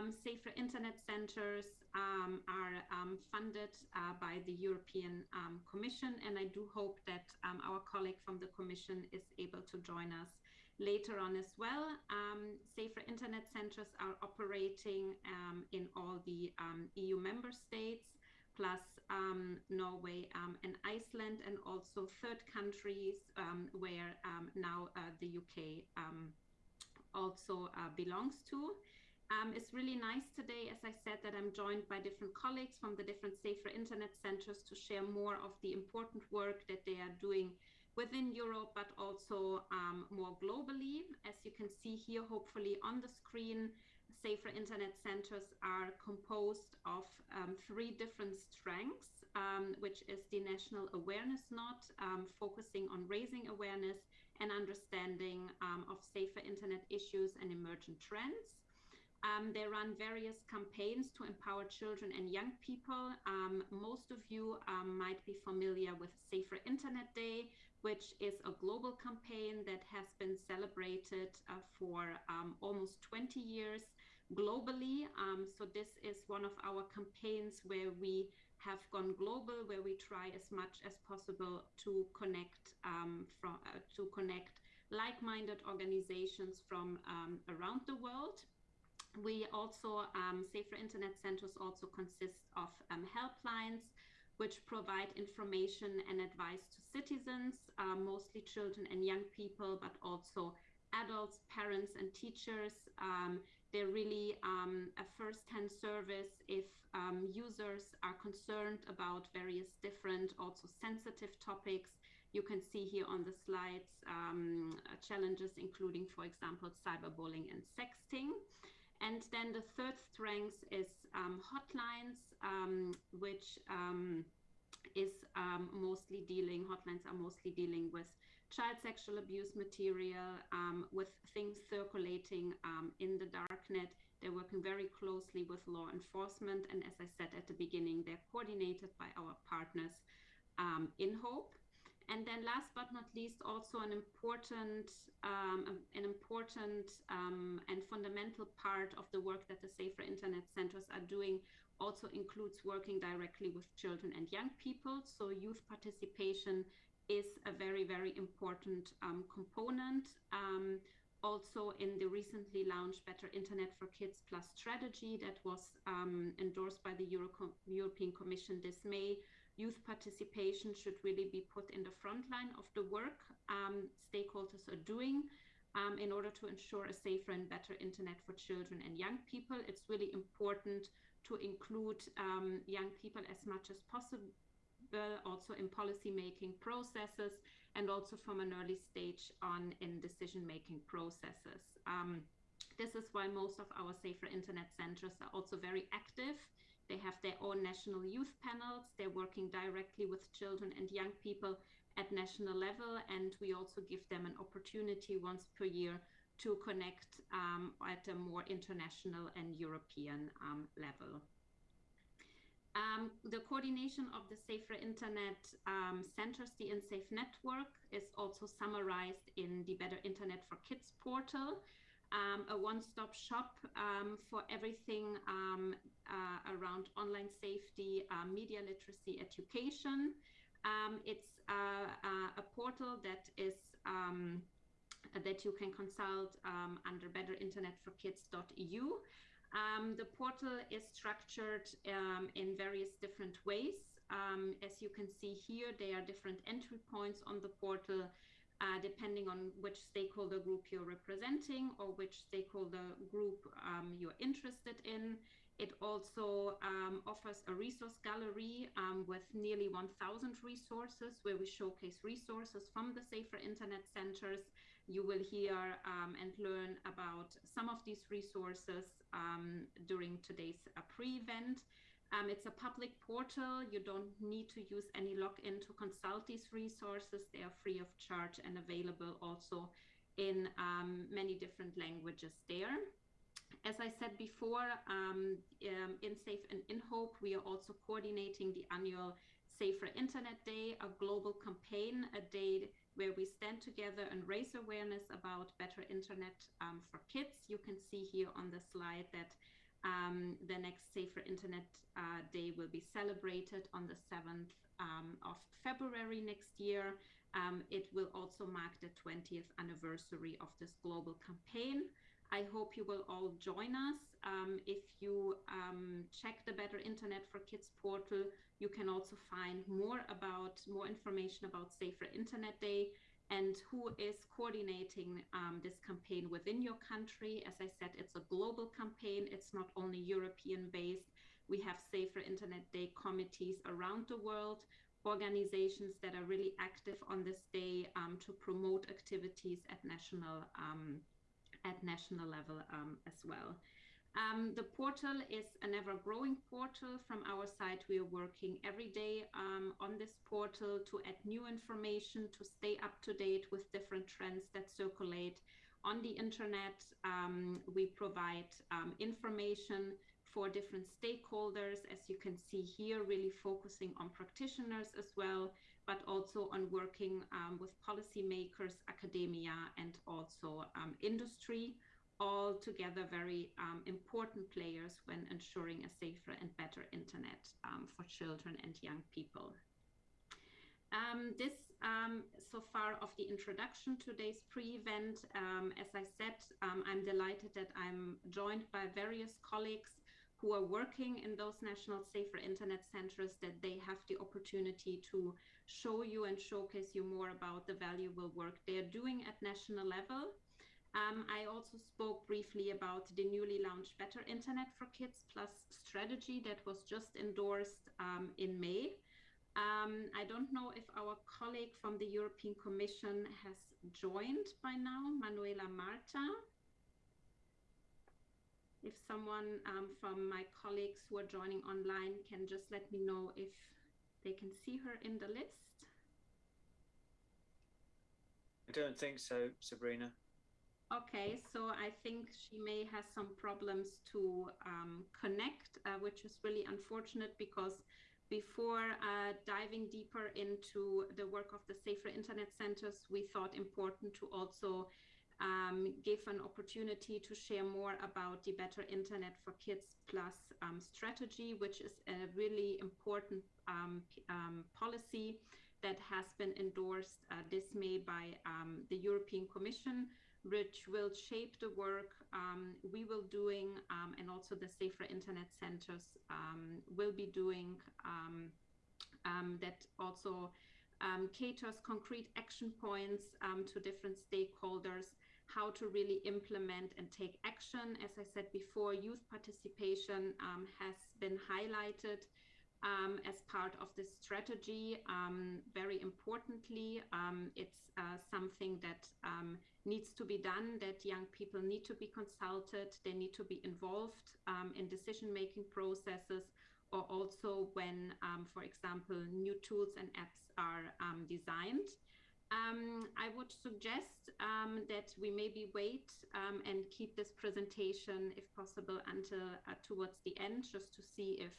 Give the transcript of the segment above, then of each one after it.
Um, Safer Internet Centers um, are um, funded uh, by the European um, Commission, and I do hope that um, our colleague from the Commission is able to join us later on as well. Um, Safer Internet Centers are operating in all the EU member states, plus Norway and Iceland, and also third countries where now uh, the UK also uh, belongs to. Um, it's really nice today, as I said, that I'm joined by different colleagues from the different safer internet centers to share more of the important work that they are doing within Europe, but also um, more globally. As you can see here, hopefully on the screen, safer internet centers are composed of um, three different strengths, um, which is the national awareness knot, um, focusing on raising awareness and understanding um, of safer internet issues and emergent trends. Um, they run various campaigns to empower children and young people. Um, most of you um, might be familiar with Safer Internet Day, which is a global campaign that has been celebrated uh, for um, almost 20 years globally. Um, so this is one of our campaigns where we have gone global, where we try as much as possible to connect um, from uh, to connect like-minded organizations from around the world we also, um, Safer Internet Centers also consist of um, helplines, which provide information and advice to citizens, uh, mostly children and young people, but also adults, parents, and teachers. Um, they're really um, a first-hand service if um, users are concerned about various different, also sensitive topics. You can see here on the slides um, challenges including, for example, cyberbullying and sexting. And then the third strength is um, hotlines, um, which um, is um, mostly dealing, hotlines are mostly dealing with child sexual abuse material, um, with things circulating um, in the darknet. They're working very closely with law enforcement. And as I said at the beginning, they're coordinated by our partners INHOPE. And then last but not least, also an important, um, an important um, and fundamental part of the work that the Safer Internet Centers are doing also includes working directly with children and young people. So youth participation is a very, very important um, component. Um, also in the recently launched Better Internet for Kids Plus strategy that was um, endorsed by the Euro European Commission this May, youth participation should really be put in the front line of the work um, stakeholders are doing um, in order to ensure a safer and better internet for children and young people. It's really important to include um, young people as much as possible also in policy making processes and also from an early stage on in decision making processes. Um, this is why most of our safer internet centers are also very active they have their own national youth panels. They're working directly with children and young people at national level. And we also give them an opportunity once per year to connect um, at a more international and European um, level. Um, the coordination of the Safer Internet um, Centers, the InSafe network, is also summarized in the Better Internet for Kids portal um, a one-stop shop um, for everything um, around online safety, uh, media literacy education. Um, it's uh, uh, a portal that is um, that you can consult um, under betterinternetforkids.eu. the portal is structured in various different ways. as you can see here, there are different entry points on the portal uh, depending on which stakeholder group you're representing or which stakeholder group um, you're interested in. It also um, offers a resource gallery um, with nearly 1,000 resources where we showcase resources from the Safer Internet Centers. You will hear um, and learn about some of these resources um, during today's uh, pre-event. Um, it's a public portal. You don't need to use any login to consult these resources. They are free of charge and available also in um, many different languages there. As I said before, um, um Insafe and in Hope, we are also coordinating the annual Safer Internet Day, a global campaign, a day where we stand together and raise awareness about better internet um, for kids. You can see here on the slide that um, the next Safer Internet uh, Day will be celebrated on the 7th um, of February next year. Um, it will also mark the 20th anniversary of this global campaign. I hope you will all join us. Um, if you um, check the Better Internet for Kids portal, you can also find more about more information about Safer Internet Day and who is coordinating um, this campaign within your country. As I said, it's a global campaign. It's not only European based. We have Safer Internet Day committees around the world, organizations that are really active on this day um, to promote activities at national um, at national level um, as well. Um, the portal is an ever growing portal. From our side, we are working every day um, on this portal to add new information, to stay up to date with different trends that circulate on the internet. Um, we provide um, information for different stakeholders, as you can see here, really focusing on practitioners as well, but also on working um, with policymakers, academia, and also um, industry all together very um, important players when ensuring a safer and better internet um, for children and young people. Um, this um, so far of the introduction to today's pre-event. As I said, I'm delighted that I'm joined by various colleagues who are working in those national safer internet centers that they have the opportunity to show you and showcase you more about the valuable work they're doing at national level um, I also spoke briefly about the newly launched Better Internet for Kids Plus strategy that was just endorsed um, in May. Um, I don't know if our colleague from the European Commission has joined by now, Manuela Martra. If someone um, from my colleagues who are joining online can just let me know if they can see her in the list. I don't think so, Sabrina. Okay, so I think she may have some problems to um, connect, uh, which is really unfortunate because before uh, diving deeper into the work of the Safer Internet Centers, we thought important to also um, give an opportunity to share more about the Better Internet for Kids Plus um, strategy, which is a really important um, um, policy that has been endorsed uh, this May by um, the European Commission which will shape the work um, we will doing um, and also the safer internet centers um, will be doing um, um, that also um, caters concrete action points to different stakeholders how to really implement and take action as i said before youth participation has been highlighted um, as part of this strategy. Um, very importantly, um, it's uh, something that um, needs to be done, that young people need to be consulted, they need to be involved um, in decision-making processes, or also when, um, for example, new tools and apps are designed. Um, I would suggest um, that we maybe wait um, and keep this presentation, if possible, until uh, towards the end, just to see if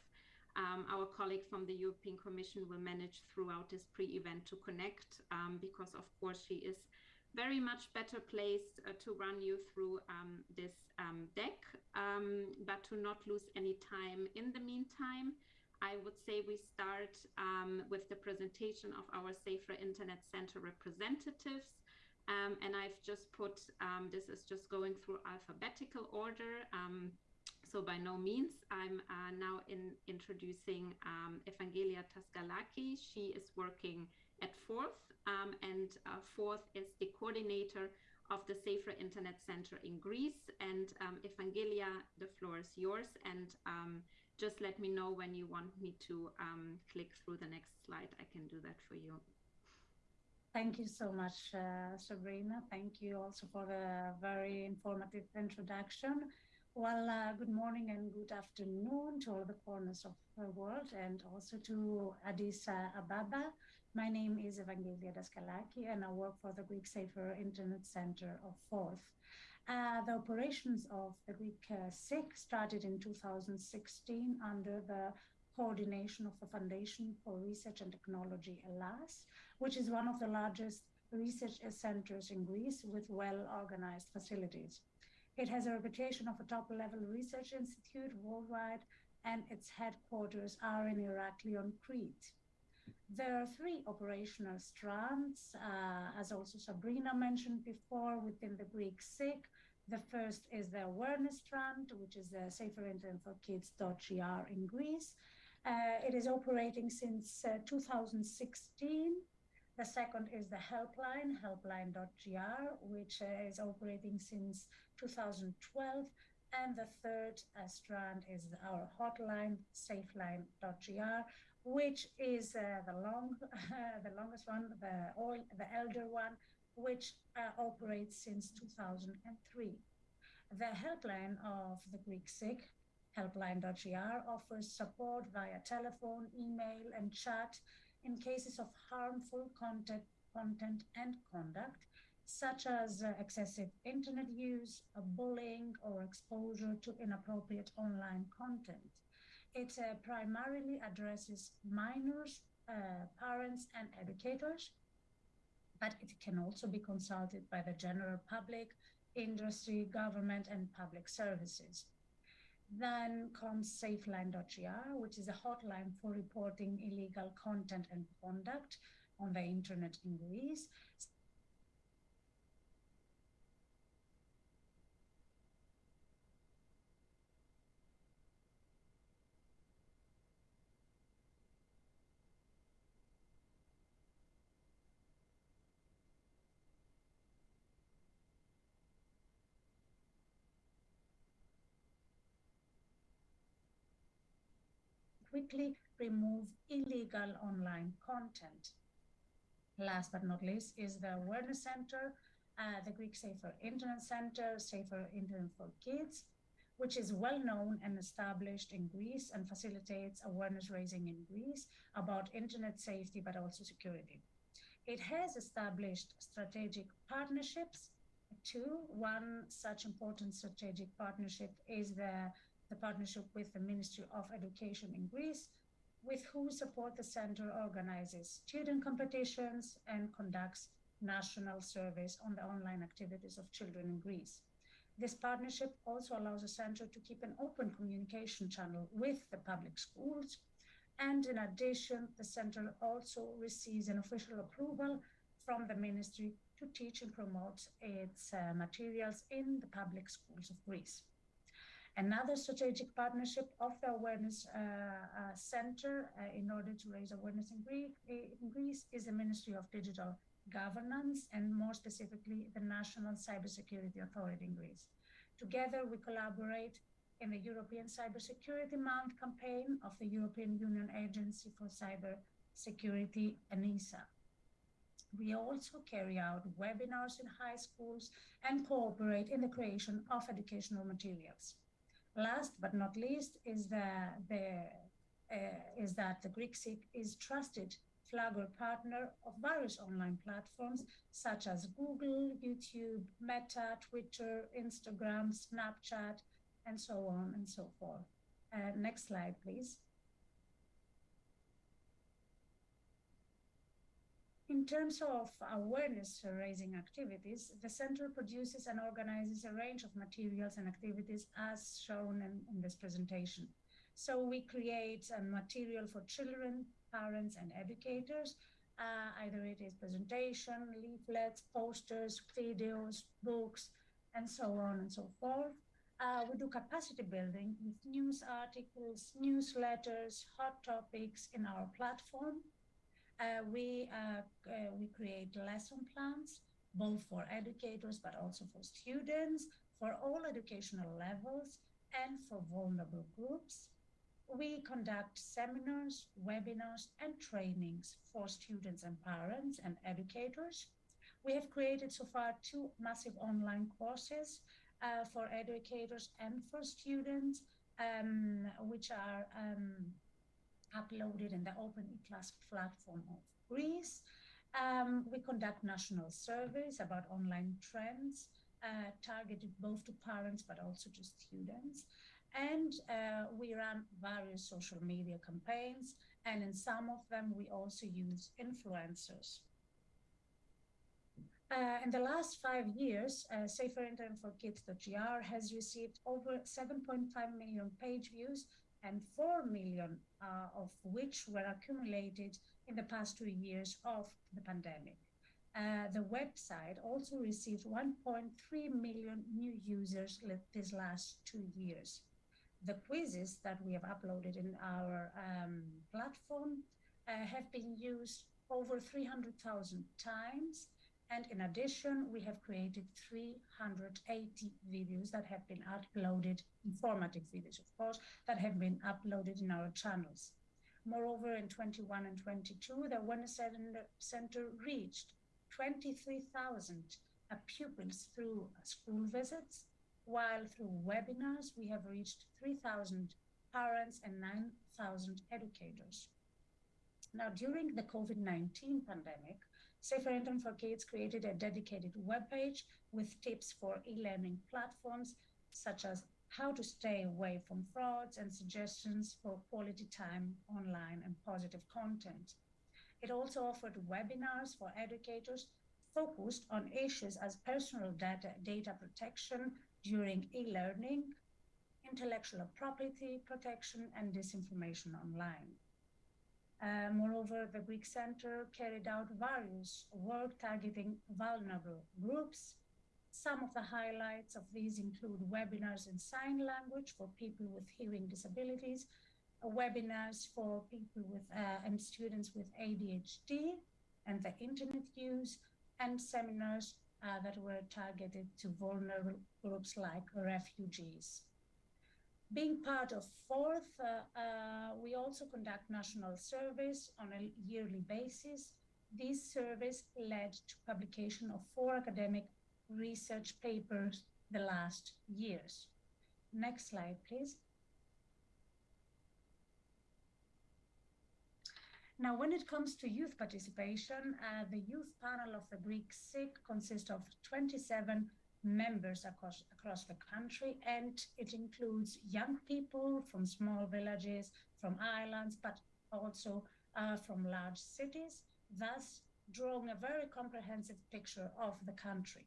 um, our colleague from the European Commission will manage throughout this pre-event to connect um, because of course she is very much better placed uh, to run you through um, this deck, but to not lose any time in the meantime, I would say we start um, with the presentation of our Safer Internet Center representatives. Um, and I've just put, this is just going through alphabetical order. So by no means, I'm uh, now in introducing um, Evangelia Daskalaki. She is working at FORTH, um, and uh, FORTH is the coordinator of the Safer Internet Center in Greece. And um, Evangelia, the floor is yours. And um, just let me know when you want me to um, click through the next slide. I can do that for you. Thank you so much, uh, Sabrina. Thank you also for the very informative introduction. Well, uh, good morning and good afternoon to all the corners of the world and also to Addis Ababa. My name is Evangelia Daskalaki and I work for the Greek Safer Internet Center of FORTH. Uh, the operations of the Greek uh, SIC started in 2016 under the coordination of the Foundation for Research and Technology, Hellas, which is one of the largest research centers in Greece with well-organized facilities. It has a reputation of a top-level research institute worldwide, and its headquarters are in Irakli on Crete. There are three operational strands, uh, as also Sabrina mentioned before, within the Greek SIC. The first is the awareness strand, which is the Safer Internet for Kids.gr in Greece. Uh, it is operating since uh, 2016. The second is the helpline, helpline.gr, which uh, is operating since 2012. And the third uh, strand is our hotline, safeline.gr, which is uh, the long, the longest one, the all, the elder one, which uh, operates since 2003. The helpline of the Greek SIC, helpline.gr, offers support via telephone, email, and chat in cases of harmful content, content and conduct, such as uh, excessive internet use, bullying, or exposure to inappropriate online content. It uh, primarily addresses minors, uh, parents, and educators, but it can also be consulted by the general public, industry, government, and public services. Then comes safeline.gr, which is a hotline for reporting illegal content and conduct on the internet in Greece. Quickly remove illegal online content. Last but not least is the Awareness Center, uh, the Greek Safer Internet Center, Safer Internet for Kids, which is well known and established in Greece and facilitates awareness raising in Greece about internet safety, but also security. It has established strategic partnerships. Two, one such important strategic partnership is the the partnership with the Ministry of Education in Greece, with whose support the center organizes student competitions and conducts national surveys on the online activities of children in Greece. This partnership also allows the center to keep an open communication channel with the public schools. And in addition, the center also receives an official approval from the ministry to teach and promote its uh, materials in the public schools of Greece. Another strategic partnership of the Awareness uh, uh, Center uh, in order to raise awareness in, Greek, in Greece is the Ministry of Digital Governance and more specifically the National Cybersecurity Authority in Greece. Together we collaborate in the European Cybersecurity Month campaign of the European Union Agency for Cyber Security, ENISA. We also carry out webinars in high schools and cooperate in the creation of educational materials. Last but not least is the, the uh, is that the Greek SIC is trusted flagger partner of various online platforms such as Google, YouTube, Meta, Twitter, Instagram, Snapchat, and so on and so forth. Uh, next slide, please. In terms of awareness raising activities, the center produces and organizes a range of materials and activities as shown in, in this presentation. So we create a material for children, parents, and educators. Uh, either it is presentation, leaflets, posters, videos, books, and so on and so forth. Uh, we do capacity building with news articles, newsletters, hot topics in our platform. Uh, we, uh, uh, we create lesson plans, both for educators, but also for students, for all educational levels, and for vulnerable groups. We conduct seminars, webinars, and trainings for students and parents and educators. We have created so far two massive online courses uh, for educators and for students, um, which are um, uploaded in the Open eClass platform of Greece. Um, we conduct national surveys about online trends uh, targeted both to parents but also to students. And uh, we run various social media campaigns, and in some of them, we also use influencers. Uh, in the last five years, uh, Safer Internet for Kids.gr has received over 7.5 million page views and 4 million uh, of which were accumulated in the past two years of the pandemic. Uh, the website also received 1.3 million new users these last two years. The quizzes that we have uploaded in our um, platform uh, have been used over 300,000 times. And in addition, we have created 380 videos that have been uploaded, informative videos, of course, that have been uploaded in our channels. Moreover, in 21 and 22, the Awareness Center reached 23,000 uh, pupils through school visits, while through webinars, we have reached 3,000 parents and 9,000 educators. Now, during the COVID-19 pandemic, Safer Internet for Kids created a dedicated webpage with tips for e-learning platforms, such as how to stay away from frauds and suggestions for quality time online and positive content. It also offered webinars for educators focused on issues as personal data, data protection during e-learning, intellectual property protection, and disinformation online. Uh, moreover, the Greek Center carried out various work targeting vulnerable groups. Some of the highlights of these include webinars in sign language for people with hearing disabilities, uh, webinars for people with uh, and students with ADHD and the internet use, and seminars uh, that were targeted to vulnerable groups like refugees. Being part of FORTH, uh, uh, we also conduct national surveys on a yearly basis. This service led to publication of four academic research papers the last years. Next slide, please. Now, when it comes to youth participation, uh, the youth panel of the Greek SIC consists of 27 members across, across the country, and it includes young people from small villages, from islands, but also uh, from large cities, thus drawing a very comprehensive picture of the country.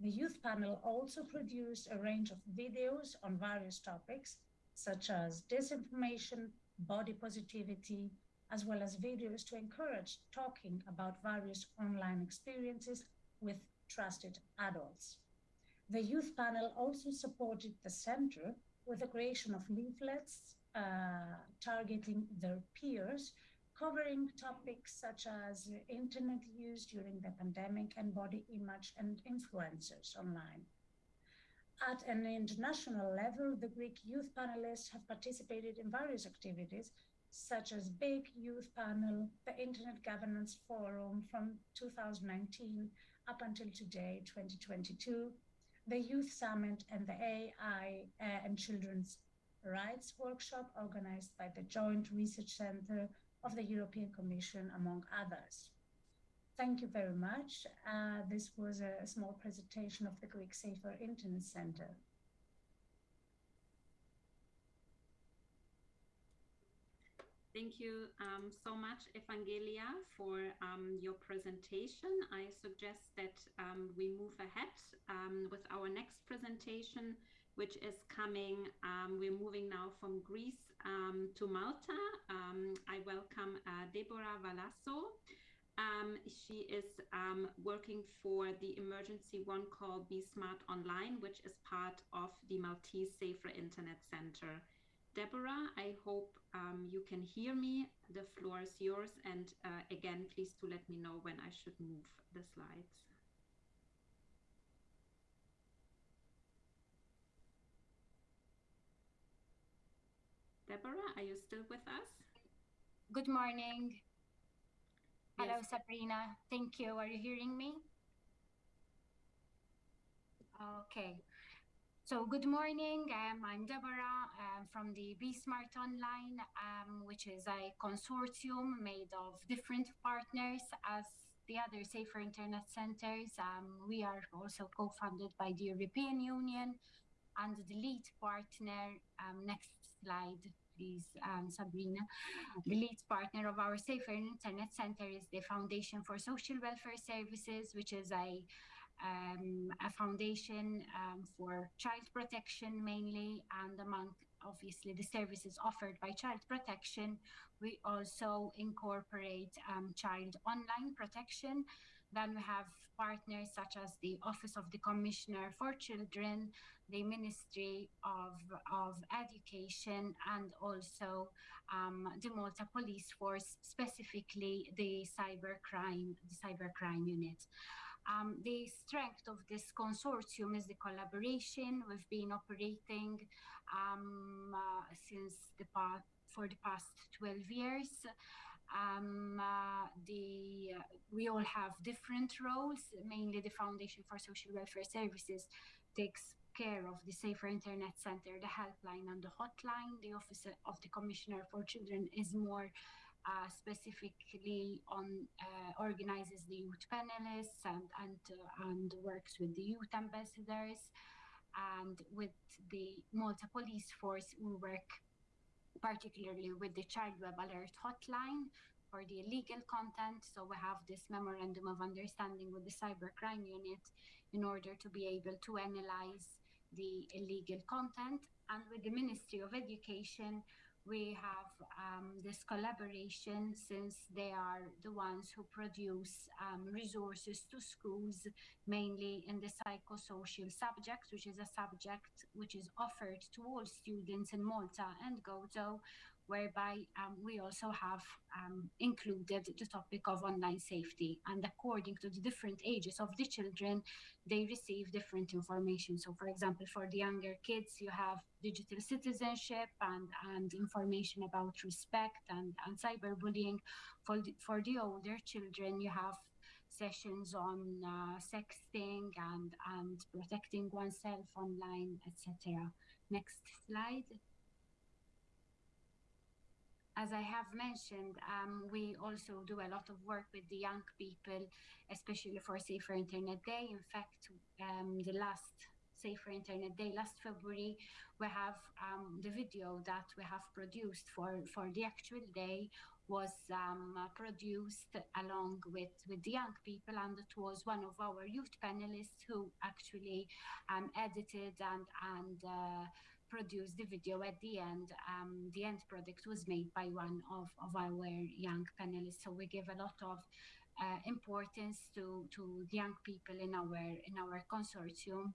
The youth panel also produced a range of videos on various topics, such as disinformation, body positivity, as well as videos to encourage talking about various online experiences with trusted adults. The youth panel also supported the center with the creation of leaflets uh, targeting their peers, covering topics such as internet use during the pandemic and body image and influencers online. At an international level, the Greek youth panelists have participated in various activities such as BIK Youth Panel, the Internet Governance Forum from 2019 up until today, 2022, the Youth Summit and the AI uh, and Children's Rights Workshop organized by the Joint Research Center of the European Commission, among others. Thank you very much. Uh, this was a, a small presentation of the Greek Safer Internet Center. Thank you um, so much, Evangelia, for um, your presentation. I suggest that um, we move ahead um, with our next presentation, which is coming. Um, we're moving now from Greece um, to Malta. I welcome uh, Deborah Vassallo. she is working for the emergency one call Be Smart Online, which is part of the Maltese Safer Internet Center. Deborah, I hope um, you can hear me. The floor is yours. And uh, again, please to let me know when I should move the slides. Deborah, are you still with us? Good morning. Yes. Hello, Sabrina. Thank you. Are you hearing me? Okay. So good morning. Um, I'm Deborah um, from the Be Smart Online, um, which is a consortium made of different partners as the other Safer Internet Centers. Um, we are also co-funded by the European Union and the lead partner, um, Next slide, please, um, Sabrina. The lead partner of our Safer Internet Center is the Foundation for Social Welfare Services, which is a um, a foundation um, for child protection mainly, and among obviously the services offered by child protection, we also incorporate um, child online protection. Then we have partners such as the Office of the Commissioner for Children, the Ministry of, of Education, and also um, the Malta Police Force, specifically the cybercrime, the cybercrime unit. Um, the strength of this consortium is the collaboration. We've been operating um, uh, since the past, for the past 12 years. Um, uh, the uh, we all have different roles. Mainly, the Foundation for Social Welfare Services takes care of the Safer Internet Center, the helpline, and the hotline. The Office of the Commissioner for Children is more uh, specifically on uh, organizes the youth panelists and and uh, and works with the youth ambassadors and with the Malta Police Force we work particularly with the Child Web Alert Hotline for the illegal content. So we have this memorandum of understanding with the cybercrime unit in order to be able to analyze the illegal content. And with the Ministry of Education, we have um, this collaboration since they are the ones who produce um, resources to schools, mainly in the psychosocial subject, which is a subject which is offered to all students in Malta and Gozo, whereby um, we also have um, included the topic of online safety. And according to the different ages of the children, they receive different information. So, for example, for the younger kids, you have digital citizenship and, and information about respect and, and cyberbullying. For the, for the older children, you have sessions on uh, sexting and, and protecting oneself online, etc. Next slide as I have mentioned, um, we also do a lot of work with the young people, especially for Safer Internet Day. In fact, um, the last Safer Internet Day, last February, we have um, the video that we have produced for, for the actual day was um, produced along with, with the young people and it was one of our youth panelists who actually um, edited and, and uh, produced the video at the end. Um, the end product was made by one of, of our young panelists. So we give a lot of uh, importance to, to young people in our in our consortium.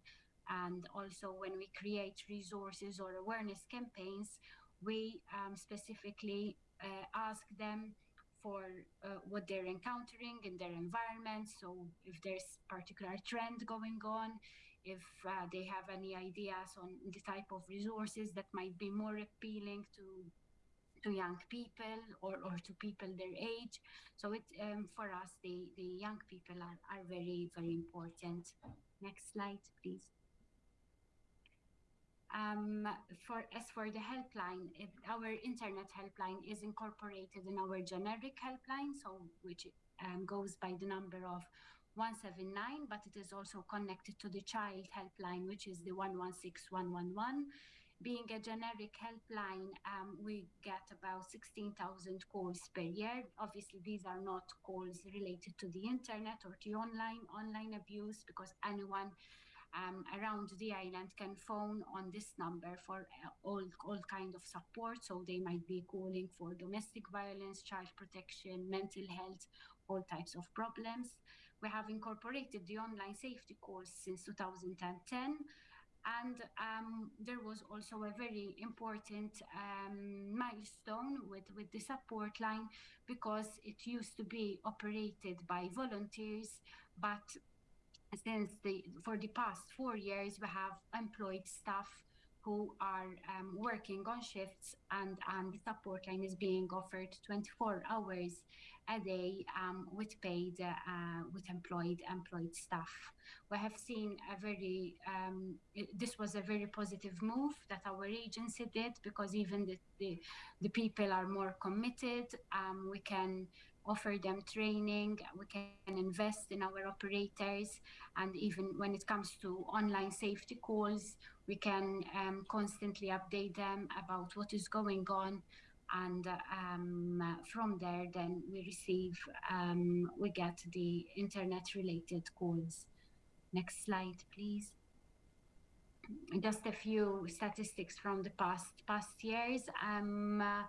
And also when we create resources or awareness campaigns, we um, specifically uh, ask them for uh, what they're encountering in their environment. So if there's particular trend going on, if uh, they have any ideas on the type of resources that might be more appealing to to young people or, or to people their age. So it um, for us, the, the young people are, are very, very important. Next slide, please. Um, for as for the helpline, it, our internet helpline is incorporated in our generic helpline, so which um, goes by the number of 179, but it is also connected to the child helpline, which is the 116111. Being a generic helpline, um, we get about 16,000 calls per year. Obviously, these are not calls related to the internet or to online online abuse because anyone um, around the island can phone on this number for uh, all, all kind of support. So they might be calling for domestic violence, child protection, mental health, all types of problems. We have incorporated the online safety course since 2010. And um, there was also a very important um, milestone with, with the support line because it used to be operated by volunteers, but since the for the past four years we have employed staff who are um, working on shifts and, and the support line is being offered 24 hours a day um, with paid, uh, with employed employed staff. We have seen a very, um, this was a very positive move that our agency did because even the, the, the people are more committed. Um, we can offer them training. We can invest in our operators. And even when it comes to online safety calls, we can um, constantly update them about what is going on. And um, from there, then we receive, um, we get the internet related calls. Next slide, please just a few statistics from the past past years. Um, uh,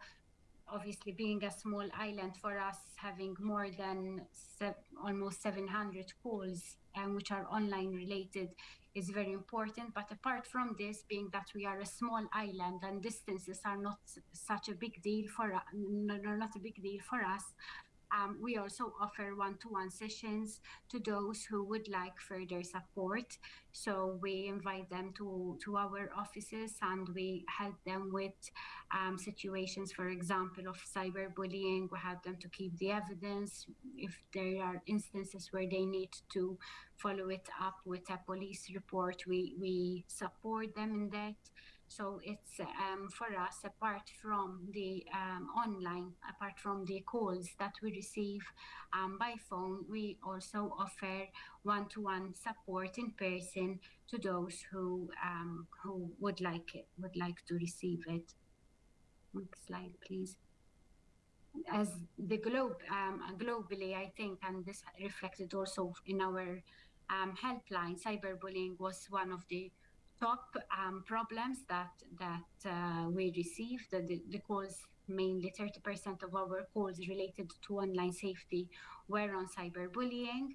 obviously, being a small island for us, having more than se almost 700 calls, um, which are online related, is very important. But apart from this, being that we are a small island and distances are not such a big deal for us, not a big deal for us, um, we also offer one-to-one sessions to those who would like further support. So we invite them to, to our offices and we help them with um, situations, for example, of cyberbullying. We help them to keep the evidence. If there are instances where they need to follow it up with a police report, we, we support them in that. So it's um, for us, apart from the um, online, apart from the calls that we receive um, by phone, we also offer one-to-one support in person to those who um, who would like it, would like to receive it. Next slide, please. As the globe um, globally, I think, and this reflected also in our um, helpline, cyberbullying was one of the top um, problems that that uh, we received. The, the, calls, mainly 30% of our calls related to online safety were on cyberbullying.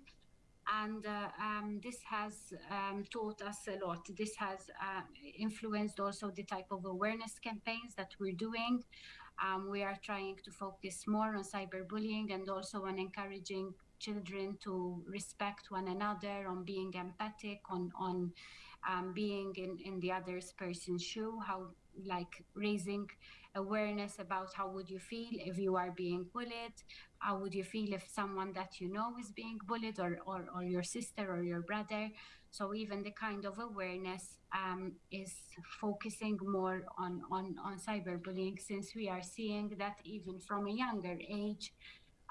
And uh, um, this has um, taught us a lot. This has uh, influenced also the type of awareness campaigns that we're doing. Um, we are trying to focus more on cyberbullying and also on encouraging children to respect one another, on being empathic, on on um, being in, in the other person's shoe, how like raising awareness about how would you feel if you are being bullied, how would you feel if someone that you know is being bullied or, or, or your sister or your brother. So even the kind of awareness um, is focusing more on, on, on cyberbullying since we are seeing that even from a younger age,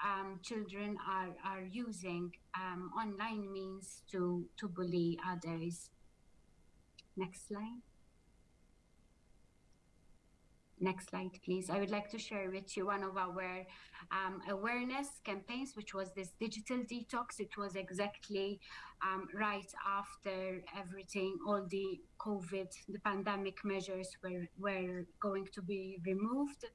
um, children are, are using um, online means to, to bully others. Next slide. Next slide, please. I would like to share with you one of our um, awareness campaigns, which was this digital detox. It was exactly um, right after everything, all the COVID, the pandemic measures were, were going to be removed.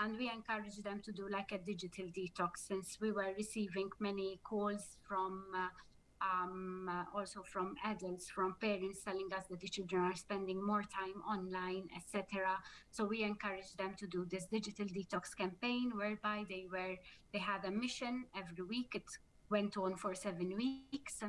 And we encouraged them to do like a digital detox since we were receiving many calls from uh, um, uh, also from adults, from parents telling us that the children are spending more time online, etc. So we encouraged them to do this digital detox campaign whereby they were they had a mission every week. It went on for seven weeks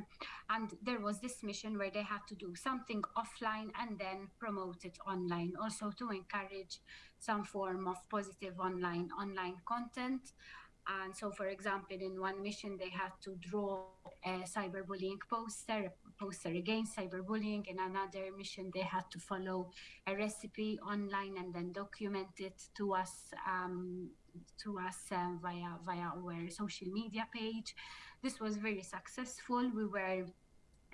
and there was this mission where they had to do something offline and then promote it online also to encourage some form of positive online online content and so, for example, in one mission, they had to draw a cyberbullying poster, poster against cyberbullying. In another mission, they had to follow a recipe online and then document it to us um, to us uh, via via our social media page. This was very successful. We were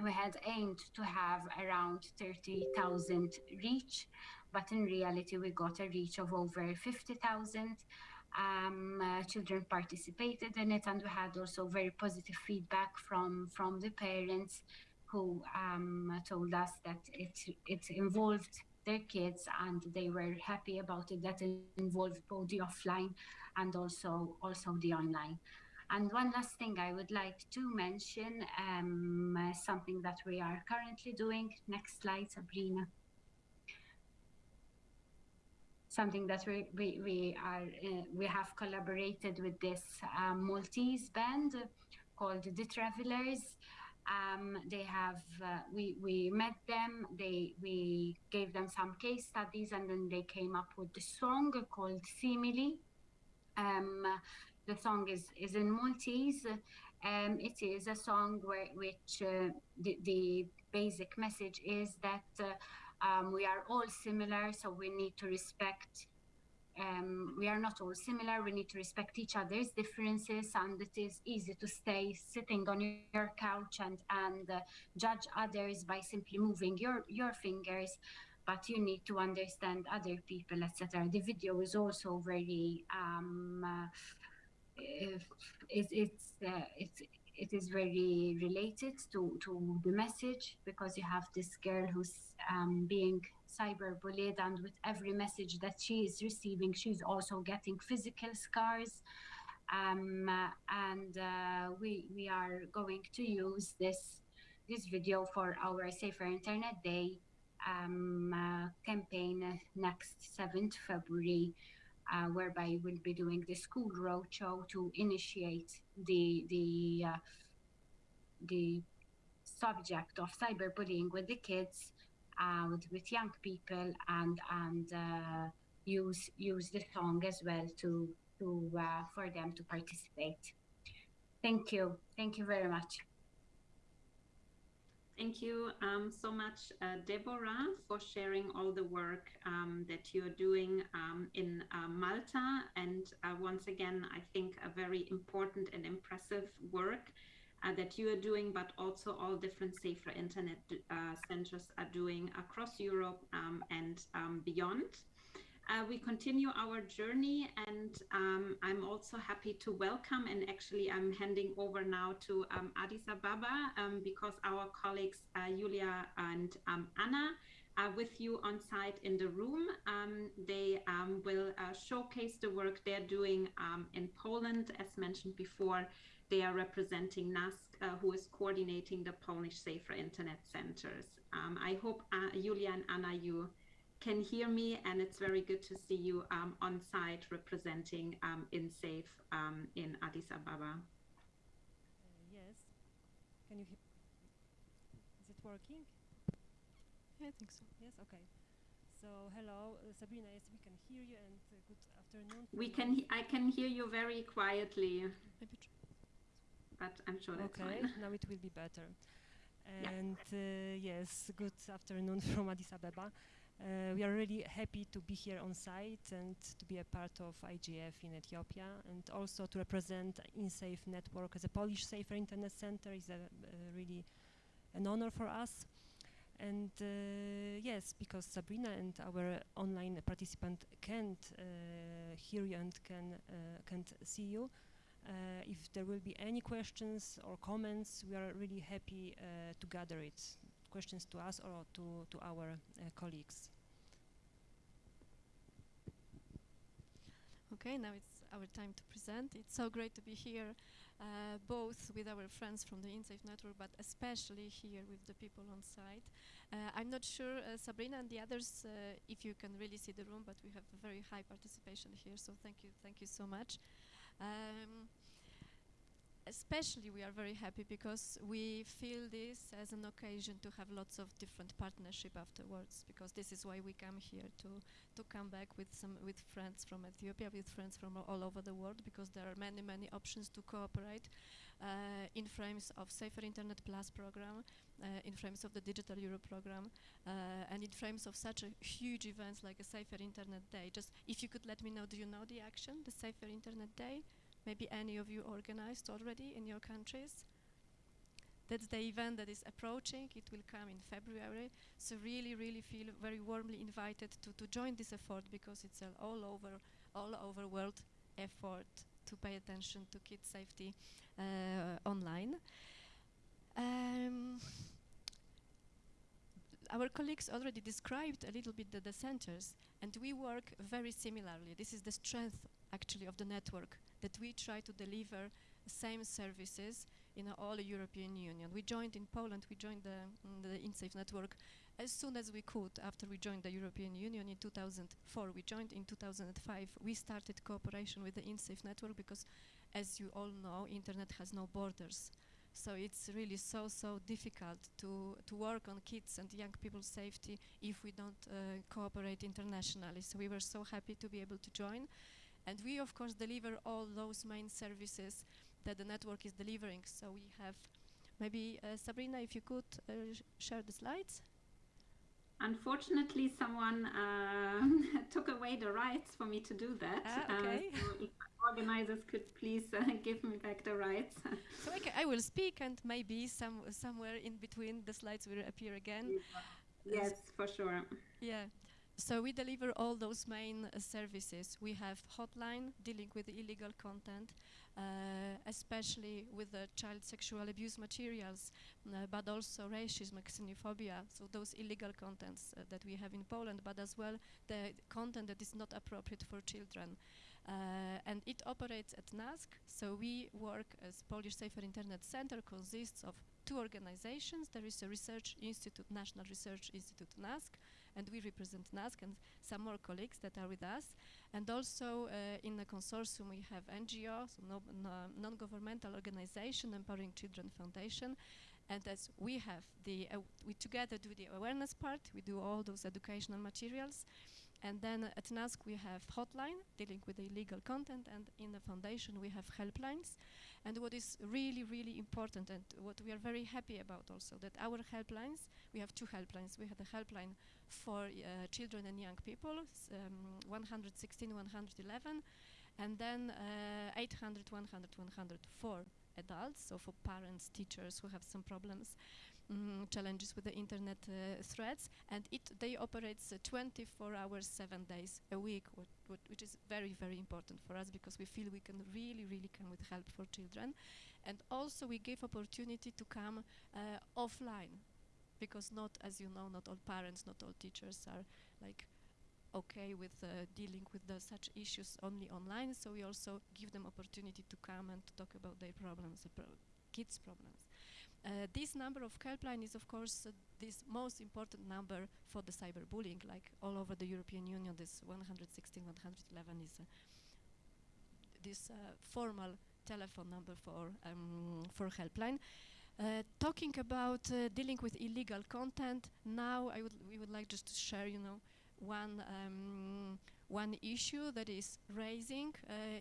we had aimed to have around 30,000 reach, but in reality, we got a reach of over 50,000 um, uh, children participated in it and we had also very positive feedback from from the parents who um, told us that it it involved their kids and they were happy about it that it involved both the offline and also also the online. And one last thing I would like to mention um, uh, something that we are currently doing. Next slide Sabrina something that we we, we are uh, we have collaborated with this um, Maltese band called the Travelers. Um, they have uh, we we met them. They we gave them some case studies, and then they came up with the song called Simile. Um, the song is is in Maltese. Um, it is a song where which uh, the, the basic message is that uh, um, we are all similar, so we need to respect um, we are not all similar. We need to respect each other's differences, and it is easy to stay sitting on your couch and and uh, judge others by simply moving your your fingers. But you need to understand other people, etc. The video is also very um, uh, it, it's uh, it's it is very related to, to the message because you have this girl who's um, being cyberbullied and with every message that she is receiving she's also getting physical scars. Um, and uh, we we are going to use this this video for our safer internet day um, uh, campaign next 7th february uh, whereby we'll be doing the school roadshow to initiate the the uh, the subject of cyberbullying with the kids, uh, with, with young people, and and uh, use use the song as well to to uh, for them to participate. Thank you. Thank you very much. Thank you um, so much, uh, Deborah, for sharing all the work um, that you're doing um, in uh, Malta. And uh, once again, I think a very important and impressive work uh, that you are doing, but also all different safer internet uh, centers are doing across Europe um, and um, beyond. Uh, we continue our journey and um, I'm also happy to welcome and actually I'm handing over now to um, Addis Ababa um, because our colleagues uh, Julia and um, Anna are with you on site in the room. Um, they um, will uh, showcase the work they're doing in Poland. As mentioned before, they are representing NASK, uh, who is coordinating the Polish Safer Internet Centers. I hope uh, Julia and Anna, you can hear me and it's very good to see you um, on site representing um, InSafe um, in Addis Ababa. Uh, yes. Can you hear? Is it working? Yeah, I think so. Yes, okay. So hello, uh, Sabrina, yes, we can hear you and uh, good afternoon. We can, I can hear you very quietly. Maybe but I'm sure that's okay, fine. now it will be better. Yeah. And uh, yes, good afternoon from Addis Ababa. Uh, we are really happy to be here on site and to be a part of IGF in Ethiopia and also to represent InSafe network as a Polish Safer Internet Center. Is a, uh, really an honor for us. And uh, yes, because Sabrina and our online participant can't uh, hear you and can uh, can't see you, uh, if there will be any questions or comments, we are really happy to gather it questions to us or to, to our uh, colleagues. Okay, now it's our time to present. It's so great to be here, uh, both with our friends from the InSafe network, but especially here with the people on site. Uh, I'm not sure, uh, Sabrina and the others, uh, if you can really see the room, but we have a very high participation here, so thank you, thank you so much. Um, especially we are very happy because we feel this as an occasion to have lots of different partnership afterwards because this is why we come here to to come back with some with friends from Ethiopia with friends from all over the world because there are many many options to cooperate uh, in frames of Safer Internet Plus program uh, in frames of the Digital Europe program uh, and in frames of such a huge events like a Safer Internet Day. Just if you could let me know do you know the action the Safer Internet Day maybe any of you organized already in your countries. That's the event that is approaching. It will come in February. So really, really feel very warmly invited to, to join this effort because it's an all over, all over world effort to pay attention to kids safety uh, online. Um, our colleagues already described a little bit the, the centers, and we work very similarly. This is the strength, actually, of the network that we try to deliver the same services in all European Union. We joined in Poland, we joined the, mm, the InSafe network as soon as we could after we joined the European Union in 2004. We joined in 2005. We started cooperation with the InSafe network because, as you all know, internet has no borders. So it's really so, so difficult to, to work on kids and young people's safety if we don't uh, cooperate internationally. So we were so happy to be able to join. And we, of course, deliver all those main services that the network is delivering. So we have, maybe uh, Sabrina, if you could uh, sh share the slides. unfortunately, someone uh, took away the rights for me to do that. Ah, okay. Uh, so organizers could please uh, give me back the rights. so okay, I will speak, and maybe some somewhere in between the slides will appear again. yes, for sure. Yeah. So we deliver all those main uh, services. We have hotline dealing with illegal content, uh, especially with the child sexual abuse materials, uh, but also racism, xenophobia. So those illegal contents uh, that we have in Poland, but as well the content that is not appropriate for children. Uh, and it operates at NASK. So we work as Polish Safer Internet Center consists of two organizations. There is a research institute, National Research Institute NASK, and we represent NASK and some more colleagues that are with us. And also uh, in the consortium we have NGO, so no, no, non-governmental organization, Empowering Children Foundation. And as we have the, uh, we together do the awareness part, we do all those educational materials. And then at NASK we have hotline dealing with the illegal content and in the foundation we have helplines. And what is really, really important and what we are very happy about also that our helplines, we have two helplines. We have a helpline for uh, children and young people, um, 116, 111, and then uh, 800, 100, 100 for adults, so for parents, teachers who have some problems. Mm, challenges with the internet uh, threats, and it they operates uh, 24 hours, seven days a week, what, what, which is very very important for us because we feel we can really really come with help for children, and also we give opportunity to come uh, offline, because not as you know not all parents, not all teachers are like okay with uh, dealing with the such issues only online. So we also give them opportunity to come and to talk about their problems, pro kids' problems. Uh, this number of helpline is, of course, uh, this most important number for the cyberbullying. Like all over the European Union, this 116, 111 is uh, this uh, formal telephone number for um, for helpline. Uh, talking about uh, dealing with illegal content, now I would we would like just to share, you know, one um, one issue that is raising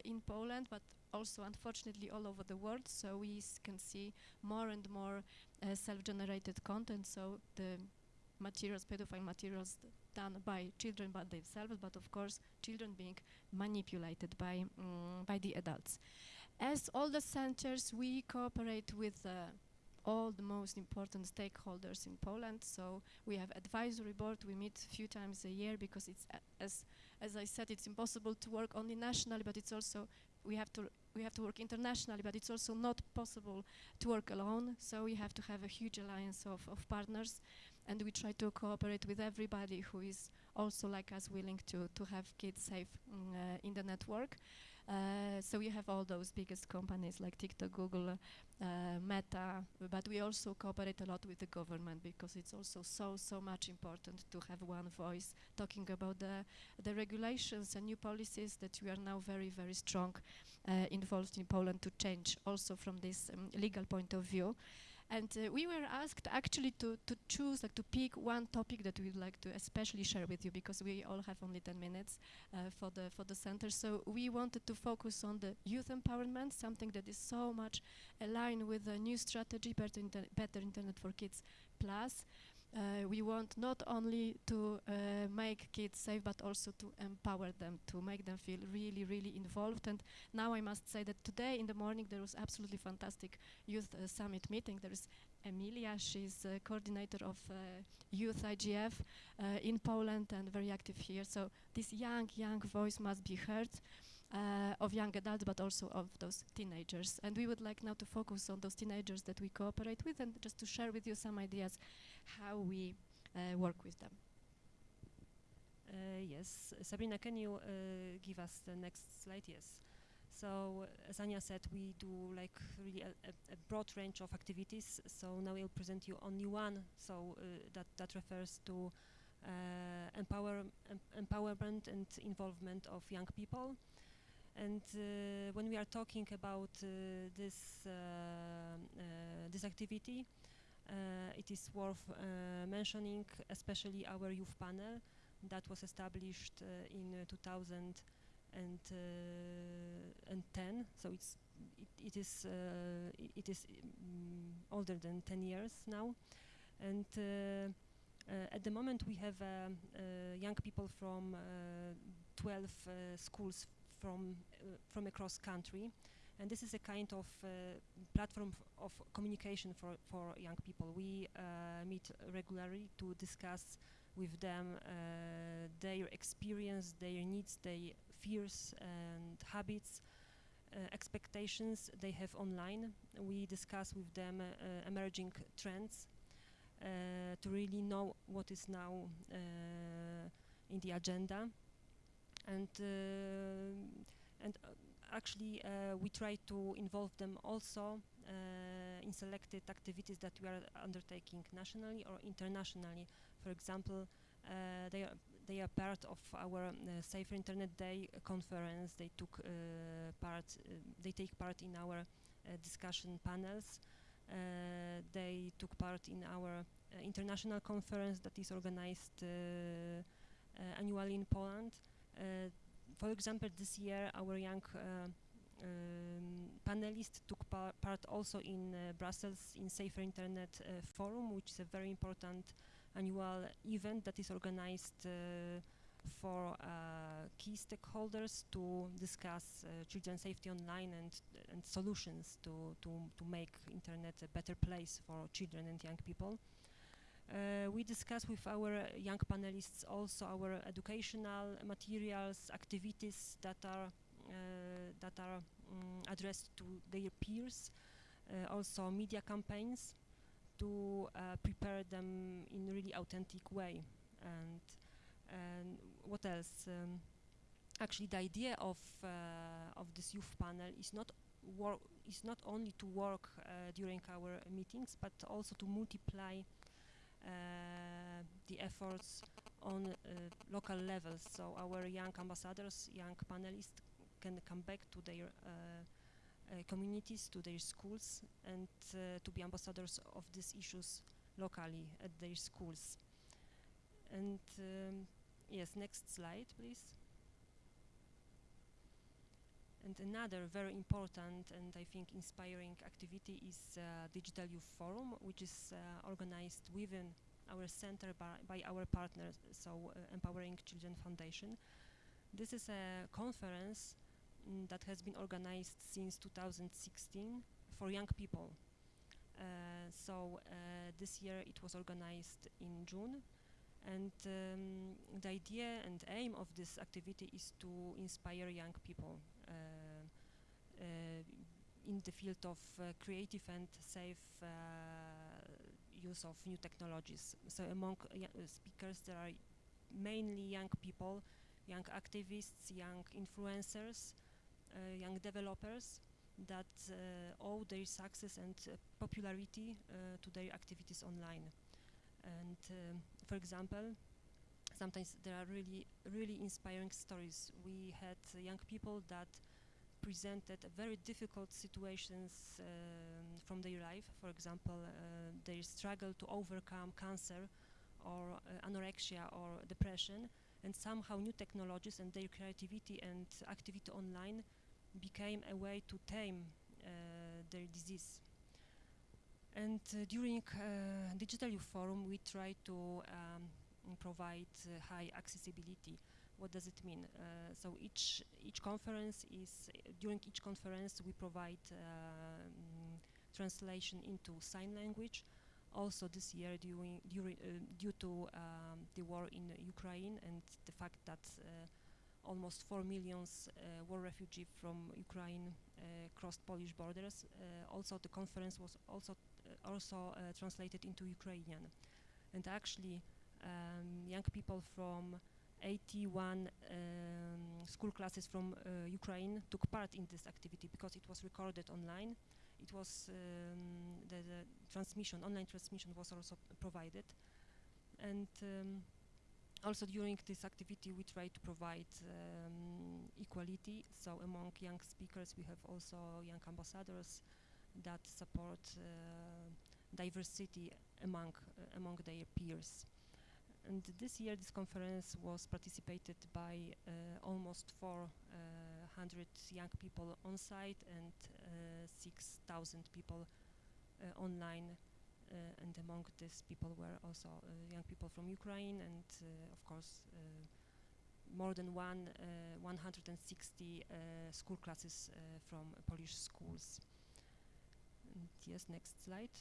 in Poland, but also unfortunately all over the world. So we can see more and more uh, self-generated content. So the materials, pedophile materials done by children by themselves, but of course children being manipulated by, um, by the adults. As all the centers, we cooperate with uh, all the most important stakeholders in Poland. So we have advisory board. We meet a few times a year because it's, as, as I said, it's impossible to work only nationally, but it's also we have to we have to work internationally, but it's also not possible to work alone. So we have to have a huge alliance of, of partners, and we try to cooperate with everybody who is also like us willing to to have kids safe mm, uh, in the network. Uh, so we have all those biggest companies like TikTok, Google, uh, Meta, but we also cooperate a lot with the government because it's also so so much important to have one voice talking about the the regulations and new policies that we are now very very strong uh, involved in Poland to change also from this um, legal point of view. And uh, we were asked actually to, to choose, like to pick one topic that we'd like to especially share with you because we all have only 10 minutes uh, for, the, for the center. So we wanted to focus on the youth empowerment, something that is so much aligned with the new strategy, Better, Inter Better Internet for Kids Plus. Uh, we want not only to uh, make kids safe, but also to empower them, to make them feel really, really involved. And now I must say that today in the morning there was absolutely fantastic youth uh, summit meeting. There is Emilia, she's coordinator of uh, Youth IGF uh, in Poland and very active here. So this young, young voice must be heard uh, of young adults, but also of those teenagers. And we would like now to focus on those teenagers that we cooperate with and just to share with you some ideas how we uh, work with them. Uh, yes, Sabrina, can you uh, give us the next slide? Yes. So, as Anya said, we do like really a, a, a, broad range of activities. So now I'll present you only one. So uh, that that refers to uh, empower em empowerment and involvement of young people. And uh, when we are talking about this this activity, it is worth mentioning, especially our youth panel that was established in 2000 and uh, and 10 so it's it, it is uh, it is um, older than 10 years now. And uh, at the moment, we have um, young people from 12 schools from from across country, and this is a kind of platform of communication for for young people. We meet regularly to discuss with them uh, their experience, their needs, their fears and habits, uh, expectations they have online. We discuss with them uh, emerging trends to really know what is now in the agenda. And and actually uh, we try to involve them also uh, in selected activities that we are undertaking nationally or internationally for example, uh, they are they are part of our uh, Safer Internet Day conference. They took uh, part. they take part in our discussion panels. they took part in our international conference that is organized annually in Poland. For example, this year our young um, panelists took par part also in uh, Brussels in Safer Internet uh, Forum, which is a very important annual event that is organized uh, for uh, key stakeholders to discuss uh, children's safety online and, and solutions to, to, to make internet a better place for children and young people. Uh, we discuss with our young panelists also our educational materials, activities that are uh, that are um, addressed to their peers, uh, also media campaigns to uh, prepare them in really authentic way. And, and what else? Um, actually, the idea of uh, of this youth panel is not is not only to work uh, during our meetings, but also to multiply the efforts on uh, local levels. So our young ambassadors, young panelists can come back to their uh, uh, communities, to their schools, and uh, to be ambassadors of these issues locally at their schools. And um, yes, next slide, please. And another very important and I think inspiring activity is uh, Digital Youth Forum, which is uh, organized within our center by, by our partners, so uh, Empowering Children Foundation. This is a conference mm, that has been organized since 2016 for young people. Uh, so uh, this year it was organized in June and um, the idea and aim of this activity is to inspire young people in the field of uh, creative and safe uh, use of new technologies. So among speakers there are mainly young people, young activists, young influencers, uh, young developers that uh, owe their success and uh, popularity to their activities online. And um, for example, sometimes there are really, really inspiring stories. We had young people that presented very difficult situations um, from their life. For example, uh, their struggle to overcome cancer or uh, anorexia or depression and somehow new technologies and their creativity and activity online became a way to tame uh, their disease. And uh, during uh, Digital Youth Forum, we try to um, provide high accessibility what does it mean? Uh, so each each conference is during each conference we provide um, translation into sign language. Also this year, during, during uh, due to um, the war in Ukraine and the fact that uh, almost 4 million uh, war refugees from Ukraine uh, crossed Polish borders. Uh, also, the conference was also also translated into Ukrainian, and actually, um, young people from 81 um, school classes from uh, Ukraine took part in this activity because it was recorded online. It was um, the, the, transmission, online transmission was also provided. And um, also during this activity we try to provide um, equality so among young speakers we have also young ambassadors that support uh, diversity among uh, among their peers and this year this conference was participated by uh, almost 400 uh, young people on site and uh, 6,000 people online uh, and among these people were also uh, young people from Ukraine and uh, of course uh, more than one, 160 school classes from Polish schools. And yes, next slide.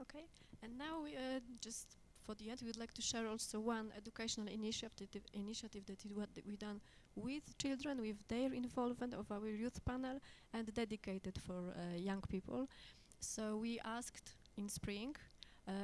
Okay, and now we uh, just for the end, we would like to share also one educational initiative, initiative that is what we done with children, with their involvement of our youth panel, and dedicated for uh, young people. So we asked in spring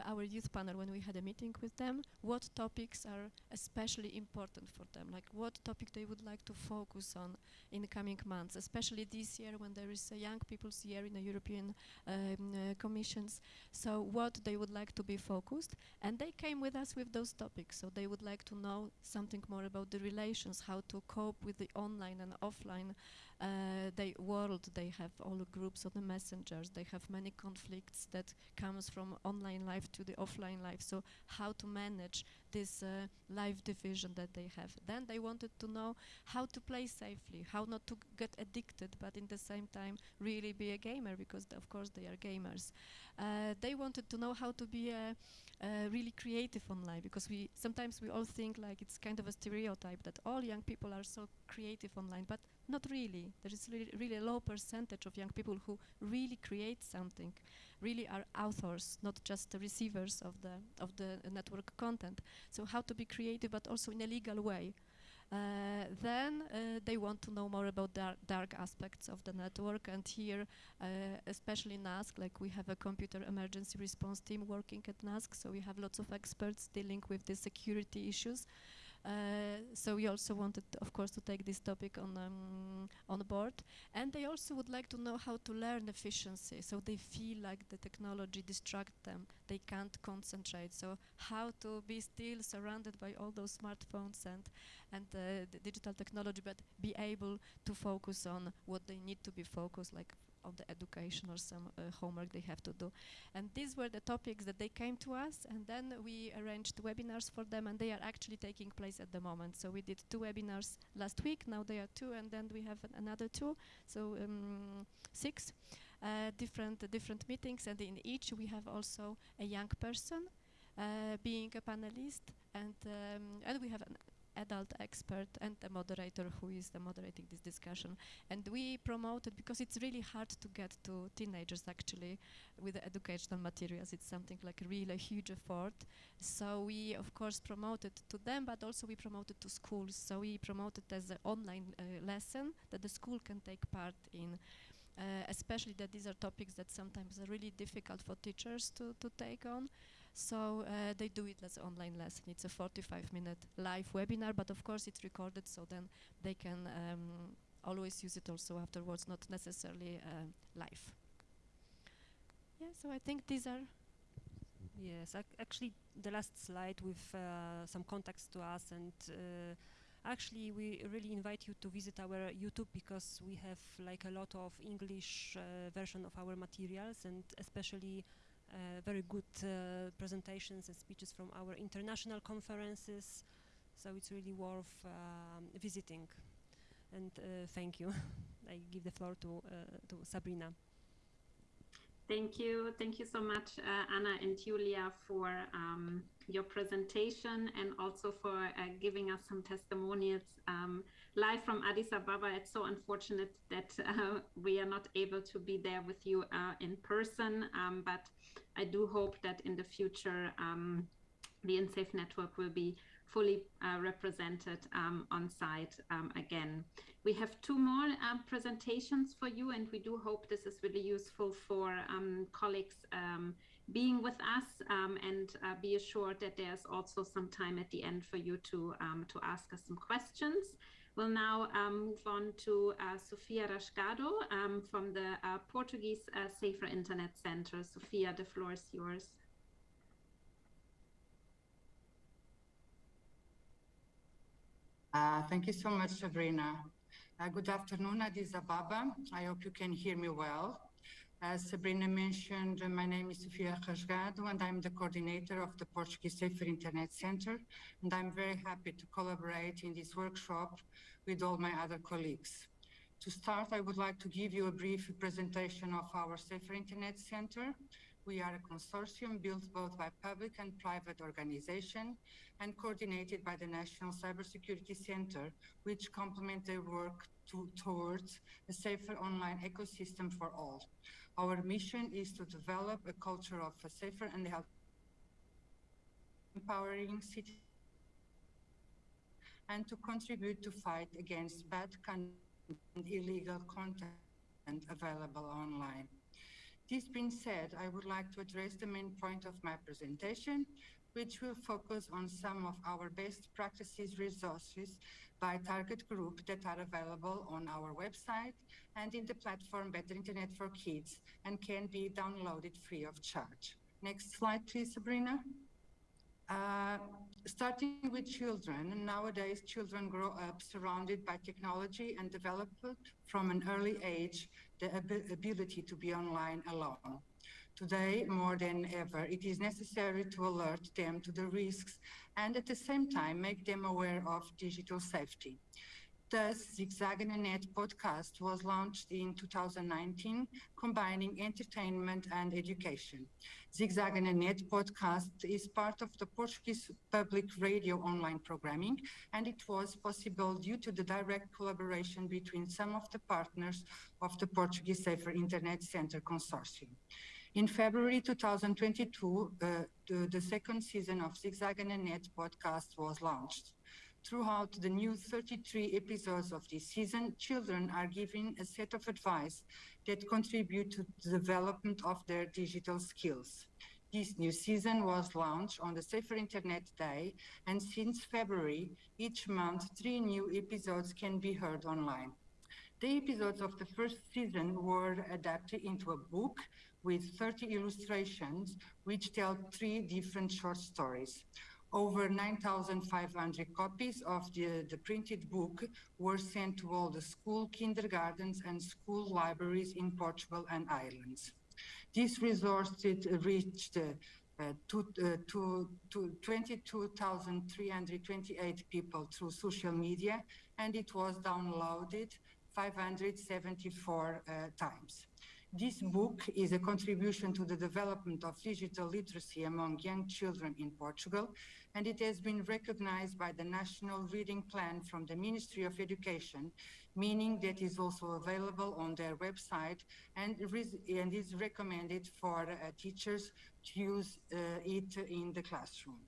our youth panel when we had a meeting with them what topics are especially important for them? Like what topic they would like to focus on in the coming months especially this year when there is a young people's year in the european um, uh, commissions. So what they would like to be focused and they came with us with those topics. So they would like to know something more about the relations how to cope with the online and offline uh, they world they have all the groups on the messengers. They have many conflicts that comes from online life to the offline life. So how to manage this uh, life division that they have. Then they wanted to know how to play safely how not to get addicted but in the same time really be a gamer because of course they are gamers. Uh, they wanted to know how to be a, a really creative online because we sometimes we all think like it's kind of a stereotype that all young people are so creative online but not really. There is really, really a low percentage of young people who really create something, really are authors, not just the receivers of the of the network content. So how to be creative, but also in a legal way. Uh, then uh, they want to know more about dark, dark, aspects of the network and here uh, especially in NASK like we have a computer emergency response team working at NASK so we have lots of experts dealing with the security issues uh, so we also wanted, of course, to take this topic on um, on board, and they also would like to know how to learn efficiency. So they feel like the technology distracts them; they can't concentrate. So how to be still surrounded by all those smartphones and and uh, digital technology, but be able to focus on what they need to be focused, like of the education or some uh, homework they have to do. And these were the topics that they came to us, and then we arranged webinars for them, and they are actually taking place at the moment. So we did two webinars last week, now they are two, and then we have an another two, so um, six uh, different uh, different meetings, and in each we have also a young person uh, being a panelist, and um, and we have an adult expert and the moderator who is the moderating this discussion. And we promoted, because it's really hard to get to teenagers actually with educational materials. It's something like really a huge effort. So we, of course, promoted to them, but also we promoted to schools. So we promoted as an online uh, lesson that the school can take part in. Uh, especially that these are topics that sometimes are really difficult for teachers to, to take on. So uh, they do it as online lesson. It's a 45 minute live webinar, but of course it's recorded so then they can um, always use it also afterwards, not necessarily uh, live. Yeah, so I think these are Yes, ac actually the last slide with uh, some context to us and uh, actually we really invite you to visit our YouTube because we have like a lot of English uh, version of our materials and especially very good uh, presentations and speeches from our international conferences. So it's really worth um, visiting. And uh, thank you. I give the floor to, to Sabrina. Thank you. Thank you so much, uh, Anna and Julia, for um, your presentation and also for uh, giving us some testimonials um, live from Addis Ababa. It's so unfortunate that uh, we are not able to be there with you in person, um, but I do hope that in the future um, the InSafe network will be fully uh, represented um, on site um, again. We have two more uh, presentations for you, and we do hope this is really useful for um, colleagues um, being with us um, and uh, be assured that there's also some time at the end for you to, to ask us some questions. We'll now um, move on to uh, Sofia Rasgado um, from the uh, Portuguese uh, Safer Internet Center. Sofia, the floor is yours. Uh, thank you so much, Sabrina. Uh, good afternoon, Addis Ababa. I hope you can hear me well. As Sabrina mentioned, my name is Sofia Rasgado and I'm the coordinator of the Portuguese Safer Internet Center. And I'm very happy to collaborate in this workshop with all my other colleagues. To start, I would like to give you a brief presentation of our Safer Internet Center. We are a consortium built both by public and private organization and coordinated by the National Cybersecurity Center, which complement their work to, towards a safer online ecosystem for all. Our mission is to develop a culture of a safer and empowering cities and to contribute to fight against bad and illegal content available online. This being said, I would like to address the main point of my presentation, which will focus on some of our best practices resources by target group that are available on our website and in the platform Better Internet for Kids and can be downloaded free of charge. Next slide, please, Sabrina. Uh, starting with children, nowadays children grow up surrounded by technology and develop from an early age the ab ability to be online alone. Today, more than ever, it is necessary to alert them to the risks and at the same time make them aware of digital safety. Thus, Zigzaggenet podcast was launched in 2019, combining entertainment and education. Zigzaggenet podcast is part of the Portuguese public radio online programming, and it was possible due to the direct collaboration between some of the partners of the Portuguese Safer Internet Center Consortium. In February 2022, uh, the, the, second season of Zigzaggenet podcast was launched. Throughout the new 33 episodes of this season, children are given a set of advice that contribute to the development of their digital skills. This new season was launched on the Safer Internet Day, and since February, each month, three new episodes can be heard online. The episodes of the first season were adapted into a book with 30 illustrations, which tell three different short stories. Over 9,500 copies of the, the printed book were sent to all the school kindergartens and school libraries in Portugal and Ireland. This resource reached uh, to, uh, to, to 22,328 people through social media, and it was downloaded 574 uh, times. This book is a contribution to the development of digital literacy among young children in Portugal, and it has been recognized by the National Reading Plan from the Ministry of Education, meaning that is also available on their website and, and is recommended for uh, teachers to use uh, it in the classroom.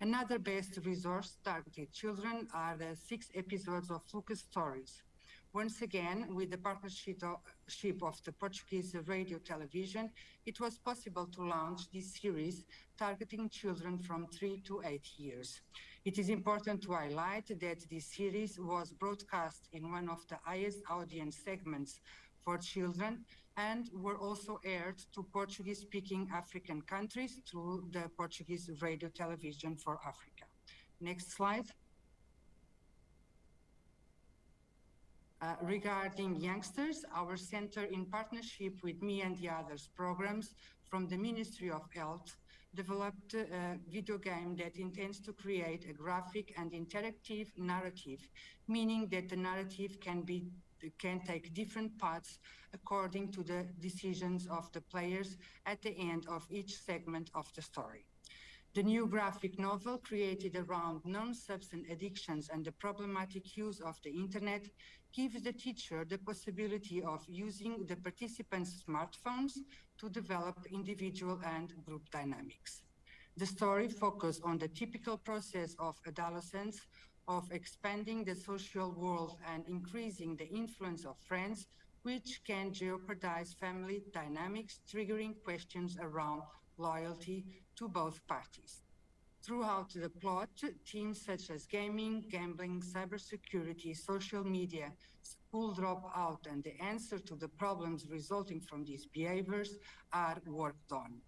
Another best resource targeted children are the six episodes of Lucas Stories, once again, with the partnership of the Portuguese radio television, it was possible to launch this series targeting children from three to eight years. It is important to highlight that this series was broadcast in one of the highest audience segments for children and were also aired to Portuguese-speaking African countries through the Portuguese radio television for Africa. Next slide. Uh, regarding youngsters, our center in partnership with Me and the Others programs from the Ministry of Health developed a video game that intends to create a graphic and interactive narrative, meaning that the narrative can be can take different paths according to the decisions of the players at the end of each segment of the story. The new graphic novel created around non-substance addictions and the problematic use of the internet gives the teacher the possibility of using the participants' smartphones to develop individual and group dynamics. The story focuses on the typical process of adolescence of expanding the social world and increasing the influence of friends, which can jeopardize family dynamics, triggering questions around loyalty to both parties. Throughout the plot, themes such as gaming, gambling, cybersecurity, social media, school dropout, and the answer to the problems resulting from these behaviors are worked on.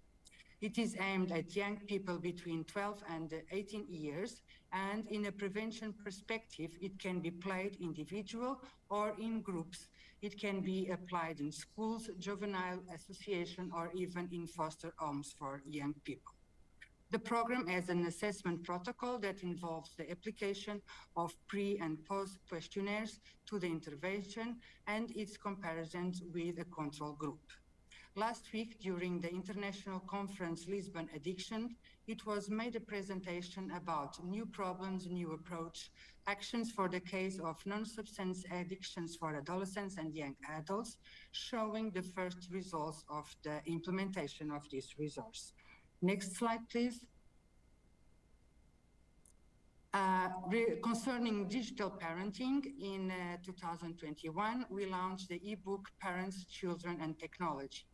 It is aimed at young people between 12 and 18 years, and in a prevention perspective, it can be played individual or in groups. It can be applied in schools, juvenile association, or even in foster homes for young people. The program has an assessment protocol that involves the application of pre and post questionnaires to the intervention and its comparisons with a control group. Last week, during the international conference Lisbon Addiction, it was made a presentation about new problems, new approach, actions for the case of non-substance addictions for adolescents and young adults, showing the first results of the implementation of this resource. Next slide, please. Uh, concerning digital parenting, in uh, 2021, we launched the ebook Parents, Children and Technology.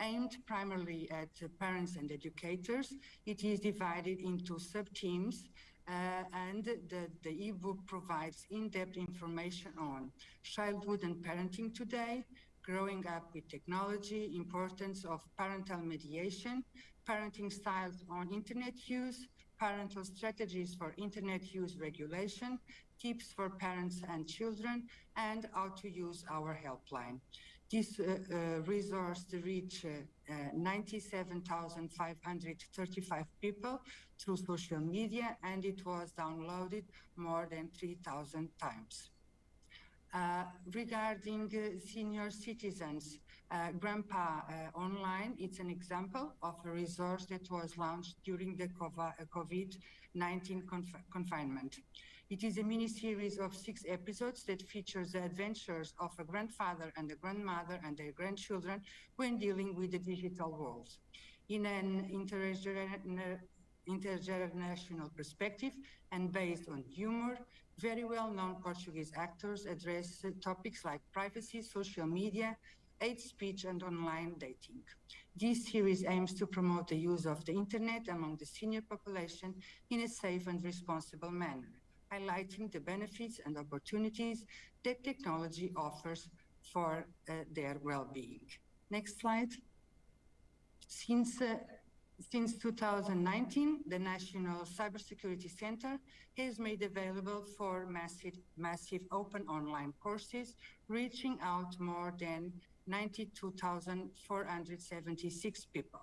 Aimed primarily at uh, parents and educators, it is divided into sub-themes uh, and the, the ebook provides in-depth information on childhood and parenting today, growing up with technology, importance of parental mediation, parenting styles on internet use, parental strategies for internet use regulation, tips for parents and children, and how to use our helpline. This uh, uh, resource reached uh, 97,535 people through social media, and it was downloaded more than 3,000 times. Uh, regarding uh, senior citizens, uh, Grandpa Online, it's an example of a resource that was launched during the COVID-19 conf confinement. It is a mini-series of six episodes that features the adventures of a grandfather and a grandmother and their grandchildren when dealing with the digital world. In an intergenerational perspective and based on humor, very well-known Portuguese actors address topics like privacy, social media, hate speech and online dating. This series aims to promote the use of the internet among the senior population in a safe and responsible manner highlighting the benefits and opportunities that technology offers for uh, their well-being. Next slide. Since, uh, since 2019, the National Cybersecurity Center has made available four massive, massive open online courses, reaching out more than 92,476 people.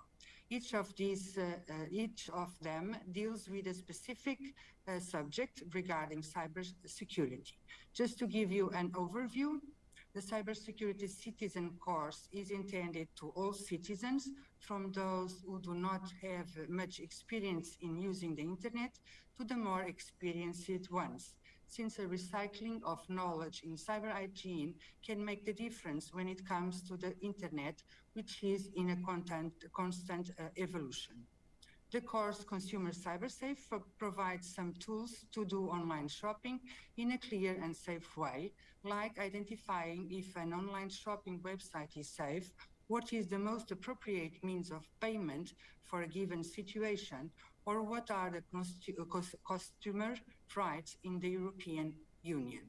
Each of these, uh, uh, each of them deals with a specific uh, subject regarding cybersecurity. Just to give you an overview, the cybersecurity citizen course is intended to all citizens, from those who do not have much experience in using the internet to the more experienced ones since the recycling of knowledge in cyber hygiene can make the difference when it comes to the internet, which is in a content, constant uh, evolution. The course Consumer CyberSafe provides some tools to do online shopping in a clear and safe way, like identifying if an online shopping website is safe, what is the most appropriate means of payment for a given situation, or what are the uh, customer rights in the European Union.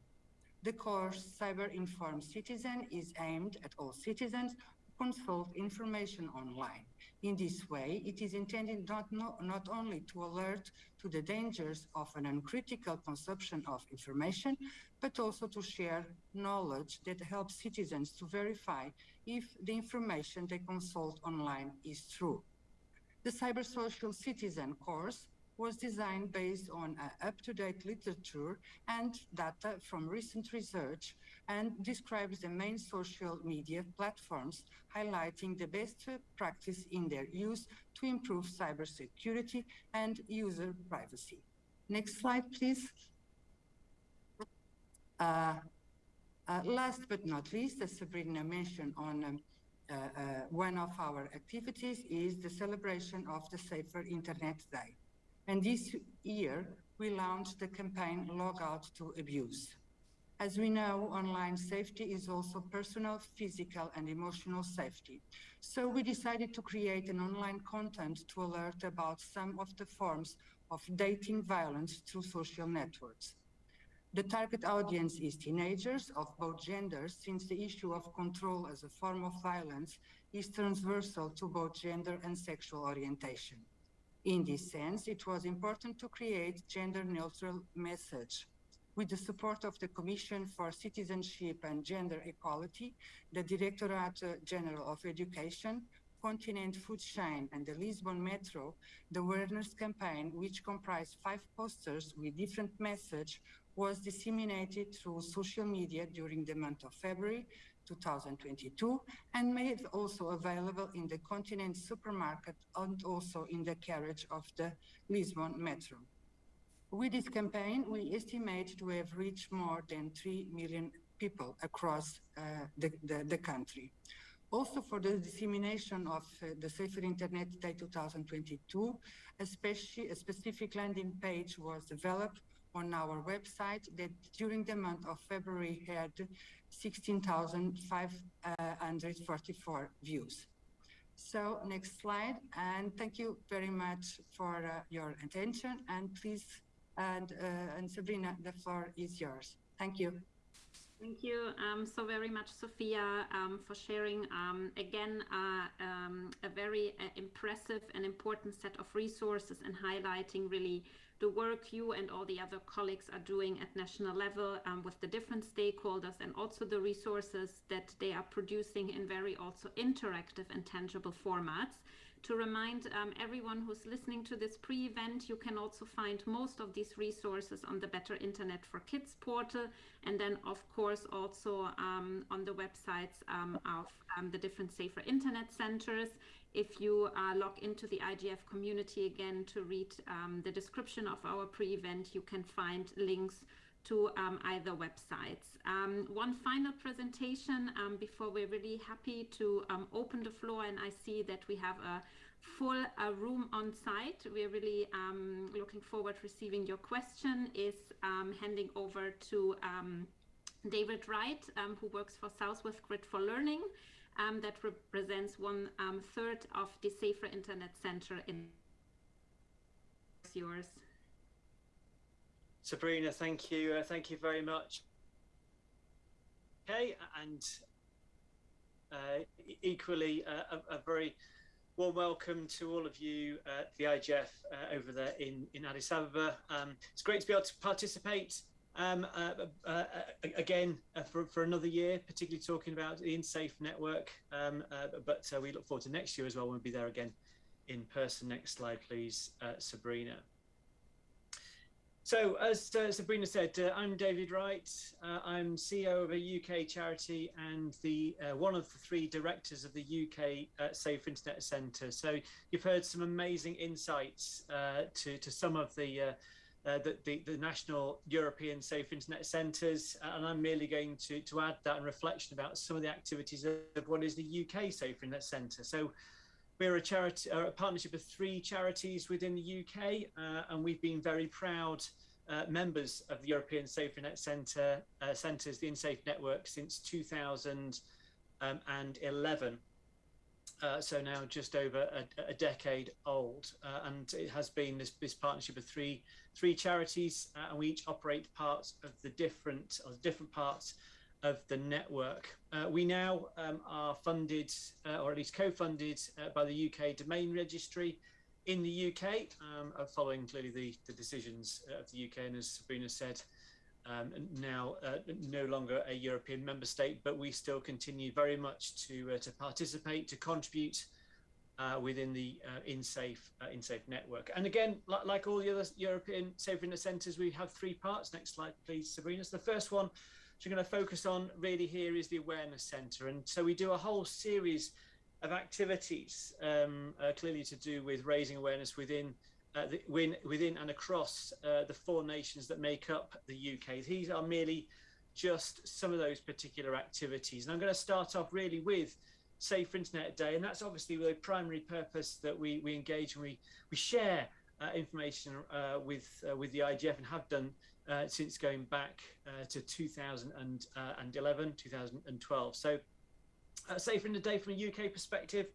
The course Cyber Informed Citizen is aimed at all citizens who consult information online. In this way, it is intended not, no, not only to alert to the dangers of an uncritical consumption of information, but also to share knowledge that helps citizens to verify if the information they consult online is true. The Cyber Social Citizen course was designed based on uh, up-to-date literature and data from recent research and describes the main social media platforms, highlighting the best practice in their use to improve cybersecurity and user privacy. Next slide, please. Uh, uh, last but not least, as Sabrina mentioned on um, uh, uh, one of our activities is the celebration of the Safer Internet Day. And this year, we launched the campaign Log Out to Abuse. As we know, online safety is also personal, physical, and emotional safety. So we decided to create an online content to alert about some of the forms of dating violence through social networks. The target audience is teenagers of both genders, since the issue of control as a form of violence is transversal to both gender and sexual orientation. In this sense, it was important to create gender-neutral message. With the support of the Commission for Citizenship and Gender Equality, the Directorate General of Education, Continent Food Chain and the Lisbon Metro, the awareness campaign, which comprised five posters with different message, was disseminated through social media during the month of February 2022 and made also available in the Continent supermarket and also in the carriage of the Lisbon Metro. With this campaign, we estimate to have reached more than 3 million people across uh, the, the, the, country. Also for the dissemination of uh, the Safer Internet Day 2022, especially a specific landing page was developed on our website that during the month of February had 16,544 views. So next slide, and thank you very much for uh, your attention. And please, and, uh, and Sabrina, the floor is yours. Thank you. Thank you um, so very much, Sophia, um, for sharing um, again uh, um, a very uh, impressive and important set of resources and highlighting really the work you and all the other colleagues are doing at national level um, with the different stakeholders and also the resources that they are producing in very also interactive and tangible formats. To remind um, everyone who's listening to this pre-event, you can also find most of these resources on the Better Internet for Kids portal, and then of course also um, on the websites um, of um, the different safer internet centers. If you uh, log into the IGF community again to read um, the description of our pre-event, you can find links to um, either websites. Um, one final presentation um, before we're really happy to um, open the floor and I see that we have a full uh, room on site. We're really um, looking forward receiving your question is handing over to David Wright, who works for Southwest Grid for Learning um, that represents one um, third of the Safer Internet Center in yours. Sabrina, thank you. Uh, thank you very much. Okay, and uh, equally uh, a, a, very warm welcome to all of you at the IGF uh, over there in, in Addis Ababa. Um, it's great to be able to participate um, uh, uh, again, for, for another year, particularly talking about the Insafe network. Um, but we look forward to next year as well. When we'll be there again in person. Next slide, please, Sabrina. So, as uh, Sabrina said, uh, I'm David Wright. Uh, I'm CEO of a UK charity and the one of the three directors of the UK Safe Internet Centre. So, you've heard some amazing insights to to some of the uh, the, the, the, national European Safe Internet Centres, uh, and I'm merely going to, to add that in reflection about some of the activities of, of what is the UK Safe Internet Centre. So we're a charity, a partnership of three charities within the UK, uh, and we've been very proud uh, members of the European Safe Internet Centre uh, Centres, the Insafe network, since 2011. Uh, so now just over a, a decade old, uh, and it has been this, this partnership of three three charities, uh, and we each operate parts of the different different parts of the network. Uh, we now um, are funded, uh, or at least co-funded, by the UK Domain Registry in the UK, um, following clearly the, the decisions of the UK, and as Sabrina said, um, now uh, no longer a European member state, but we still continue very much to uh, to participate, to contribute uh, within the uh, Insafe uh, Insafe network. And again, like, like all the other European Safe Internet centres, we have three parts. Next slide, please, Sabrina. So the first one we're going to focus on really here is the awareness centre, and so we do a whole series of activities, um, uh, clearly to do with raising awareness within uh, the, within and across uh, the four nations that make up the UK. These are merely just some of those particular activities. And I'm going to start off really with Safer Internet Day, and that's obviously the primary purpose that we, we engage and we, we share uh, information uh, with, uh, with the IGF and have done uh, since going back to 2011, 2012. So Safer the Day from a UK perspective,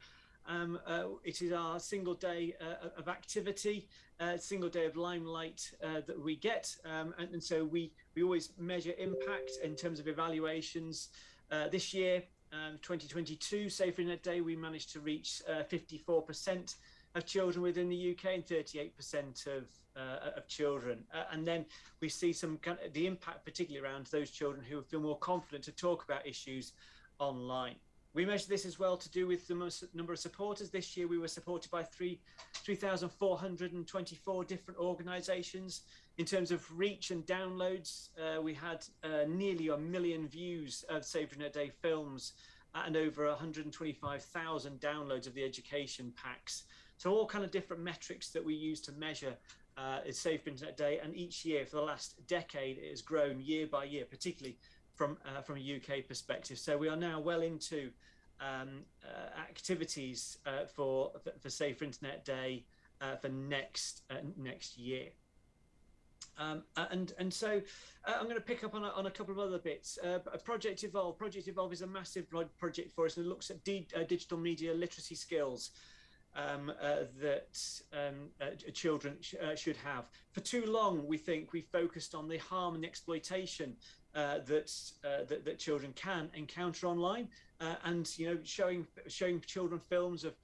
um, uh, it is our single day uh, of activity, uh, single day of limelight uh, that we get. Um, and, and, so we, we always measure impact in terms of evaluations. Uh, this year, um, 2022, Safer Internet Day, we managed to reach 54% uh, of children within the UK and 38% of uh, of children. Uh, and then we see some kind of the impact, particularly around those children who feel more confident to talk about issues online We measure this as well to do with the most number of supporters. This year we were supported by three, 3,424 different organizations. In terms of reach and downloads, uh, we had uh, nearly a million views of Save Internet Day films and over 125,000 downloads of the education packs. So all kind of different metrics that we use to measure uh, Safe Internet Day, and each year for the last decade it has grown year by year, particularly from uh, from a UK perspective. So we are now well into um, uh, activities uh, for, for, for Safe Internet Day uh, for next uh, next year. Um, and and so uh, I'm going to pick up on a, on a couple of other bits. Uh, project Evolve. Project Evolve is a massive project for us, and it looks at digital media literacy skills um, uh, that um, uh, children sh uh, should have. For too long, we think we focused on the harm and exploitation uh, that, uh, that, that children can encounter online, uh, and you know, showing showing children films of,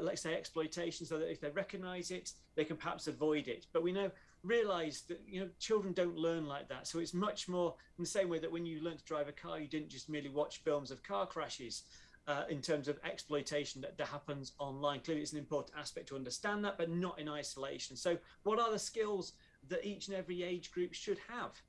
let's say, exploitation, so that if they recognise it, they can perhaps avoid it. But we know realize that you know children don't learn like that so it's much more in the same way that when you learn to drive a car you didn't just merely watch films of car crashes uh, in terms of exploitation that, that happens online. Clearly, it's an important aspect to understand that, but not in isolation. So, what are the skills that each and every age group should have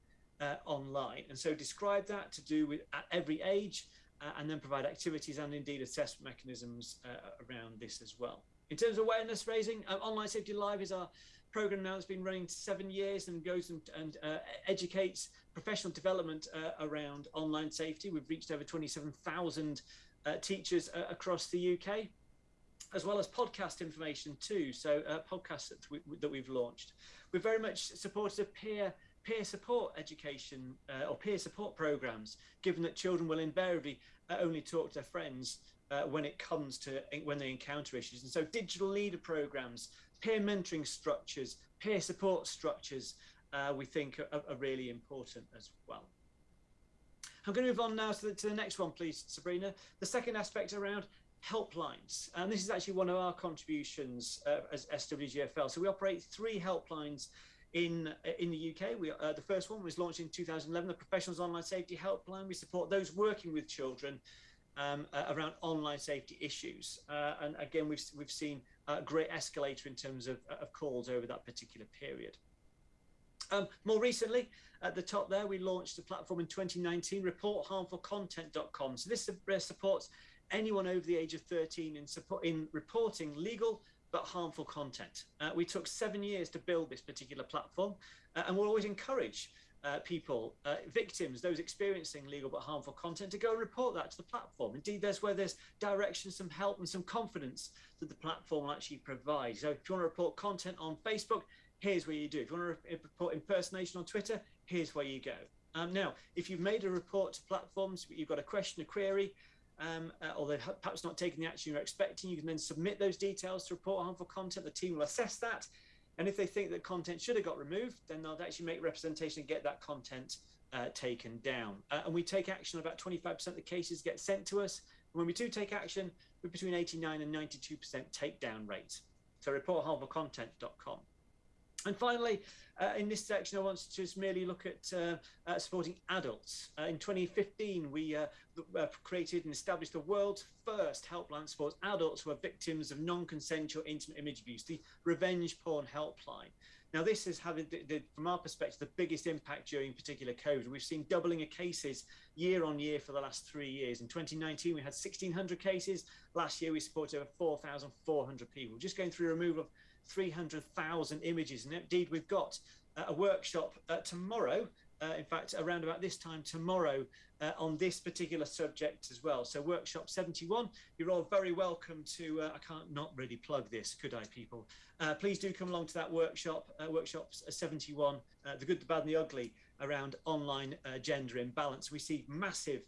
uh, online? And so, describe that to do with at every age, uh, and then provide activities and indeed assessment mechanisms uh, around this as well. In terms of awareness raising, uh, Online Safety Live is our program now that's been running seven years and goes and, and uh, educates professional development uh, around online safety. We've reached over 27,000 uh, teachers uh, across the UK, as well as podcast information too. So uh, podcasts that, we, that we've launched. We're very much supported peer peer support education uh, or peer support programs, given that children will invariably uh, only talk to their friends uh, when it comes to when they encounter issues. And so digital leader programs, peer mentoring structures, peer support structures, we think are, are really important as well. I'm going to move on now to the, to the next one, please, Sabrina. The second aspect around helplines. And this is actually one of our contributions uh, as SWGFL. So we operate three helplines in uh, in the UK. We, uh, the first one was launched in 2011, the Professionals Online Safety Helpline. We support those working with children um, uh, around online safety issues. Uh, and again, we've, we've seen a great escalator in terms of, of calls over that particular period. Um, more recently, at the top there, we launched a platform in 2019, reportharmfulcontent.com. So this supports anyone over the age of 13 in, support, in reporting legal but harmful content. Uh, we took seven years to build this particular platform, uh, and we'll always encourage uh, people, uh, victims, those experiencing legal but harmful content, to go and report that to the platform. Indeed, there's where there's direction, some help, and some confidence that the platform will actually provide. So if you want to report content on Facebook, here's where you do. If you want to report impersonation on Twitter, here's where you go. Um, now, if you've made a report to platforms, but you've got a question, a query, um, uh, or they've perhaps not taken the action you're expecting, you can then submit those details to report harmful content. The team will assess that. And if they think that content should have got removed, then they'll actually make representation and get that content uh, taken down. Uh, and we take action, about 25% of the cases get sent to us. And when we do take action, we're between 89 and 92% takedown rate. So reportharmfulcontent.com. And finally, uh, in this section, I want to just merely look at uh, uh, supporting adults. Uh, in 2015, we uh, uh, created and established the world's first helpline supports adults who are victims of non-consensual intimate image abuse, the Revenge Porn Helpline. Now, this has had, the, the, from our perspective, the biggest impact during particular COVID. We've seen doubling of cases year on year for the last three years. In 2019, we had 1,600 cases. Last year, we supported over 4,400 people. Just going through removal of 300,000 images. And indeed, we've got uh, a workshop uh, tomorrow, uh, in fact, around about this time tomorrow, uh, on this particular subject as well. So, workshop 71, you're all very welcome to. Uh, I can't not really plug this, could I, people? Uh, please do come along to that workshop, workshop 71, the good, the bad, and the ugly around online gender imbalance. We see massive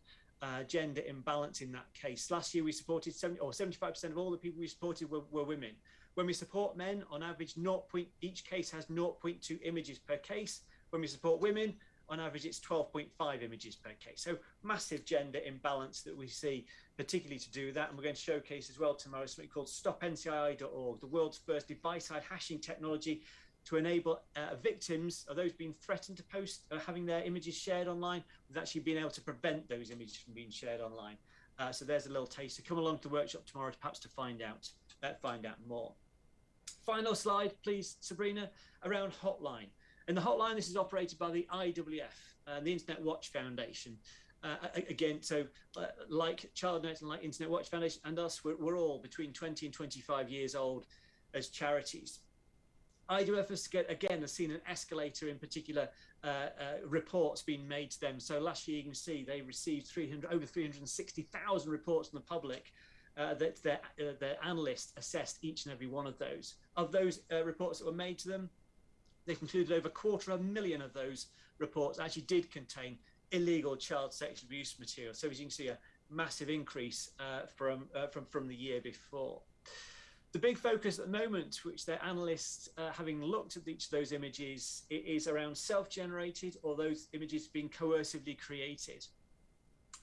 gender imbalance in that case. Last year we supported 70 or 75% of all the people we supported were, were women. When we support men, on average, 0. Point, each case has 0.2 images per case. When we support women, on average, it's 12.5 images per case. So massive gender imbalance that we see, particularly to do that. And we're going to showcase as well tomorrow something called stopncii.org, the world's first device-side hashing technology to enable uh, victims of those being threatened to post or having their images shared online with actually being able to prevent those images from being shared online. Uh, so there's a little taster. Come along to the workshop tomorrow, perhaps to find out uh, find out more. Final slide, please, Sabrina, around hotline. And the hotline, this is operated by the IWF, uh, the Internet Watch Foundation. Uh, again, so uh, like ChildNet and like Internet Watch Foundation and us, we're, we're, all between 20 and 25 years old as charities. IWF has again has seen an escalator in particular uh, uh, reports being made to them. So last year you can see they received 300 over 360,000 reports from the public uh, that their, uh, their analysts assessed each and every one of those. Of those uh, reports that were made to them, they concluded over a quarter of a million of those reports actually did contain illegal child sexual abuse material. So as you can see, a massive increase uh, from, uh, from, from the year before. The big focus at the moment, which their analysts, uh, having looked at each of those images, is around self-generated or those images being coercively created.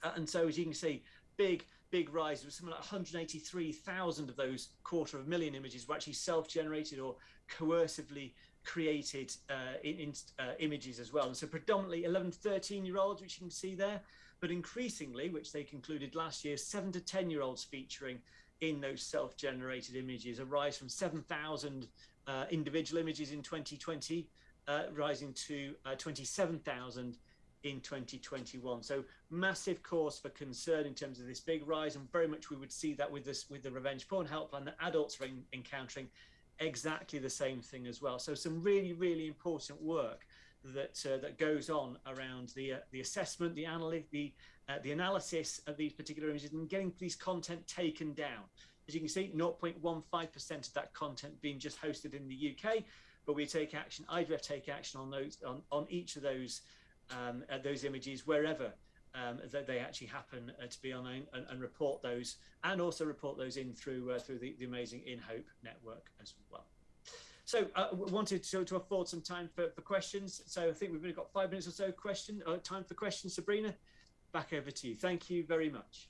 and so as you can see, big big rise. There was something like 183,000 of those quarter of a million images were actually self-generated or coercively created uh, in, in uh, images as well. And so predominantly 11 to 13 year olds, which you can see there, but increasingly, which they concluded last year, seven to 10 year olds featuring in those self-generated images, a rise from 7,000 uh, individual images in 2020, uh, rising to uh, 27,000 in 2021. So massive cause for concern in terms of this big rise, and very much we would see that with this with the revenge porn helpline that adults are in, encountering exactly the same thing as well. So some really really important work that uh, that goes on around the uh, the assessment, the analysis, the uh, the analysis of these particular images, and getting these content taken down. As you can see, 0.15% of that content being just hosted in the UK, but we take action. IWF take action on those on, on each of those um, those images wherever um, that they actually happen uh, to be on and, and, report those and also report those in through uh, through the, the amazing INHOPE network as well. So uh, wanted to, to afford some time for, for questions. So I think we've only got five minutes or so question uh, time for questions. Sabrina, back over to you. Thank you very much.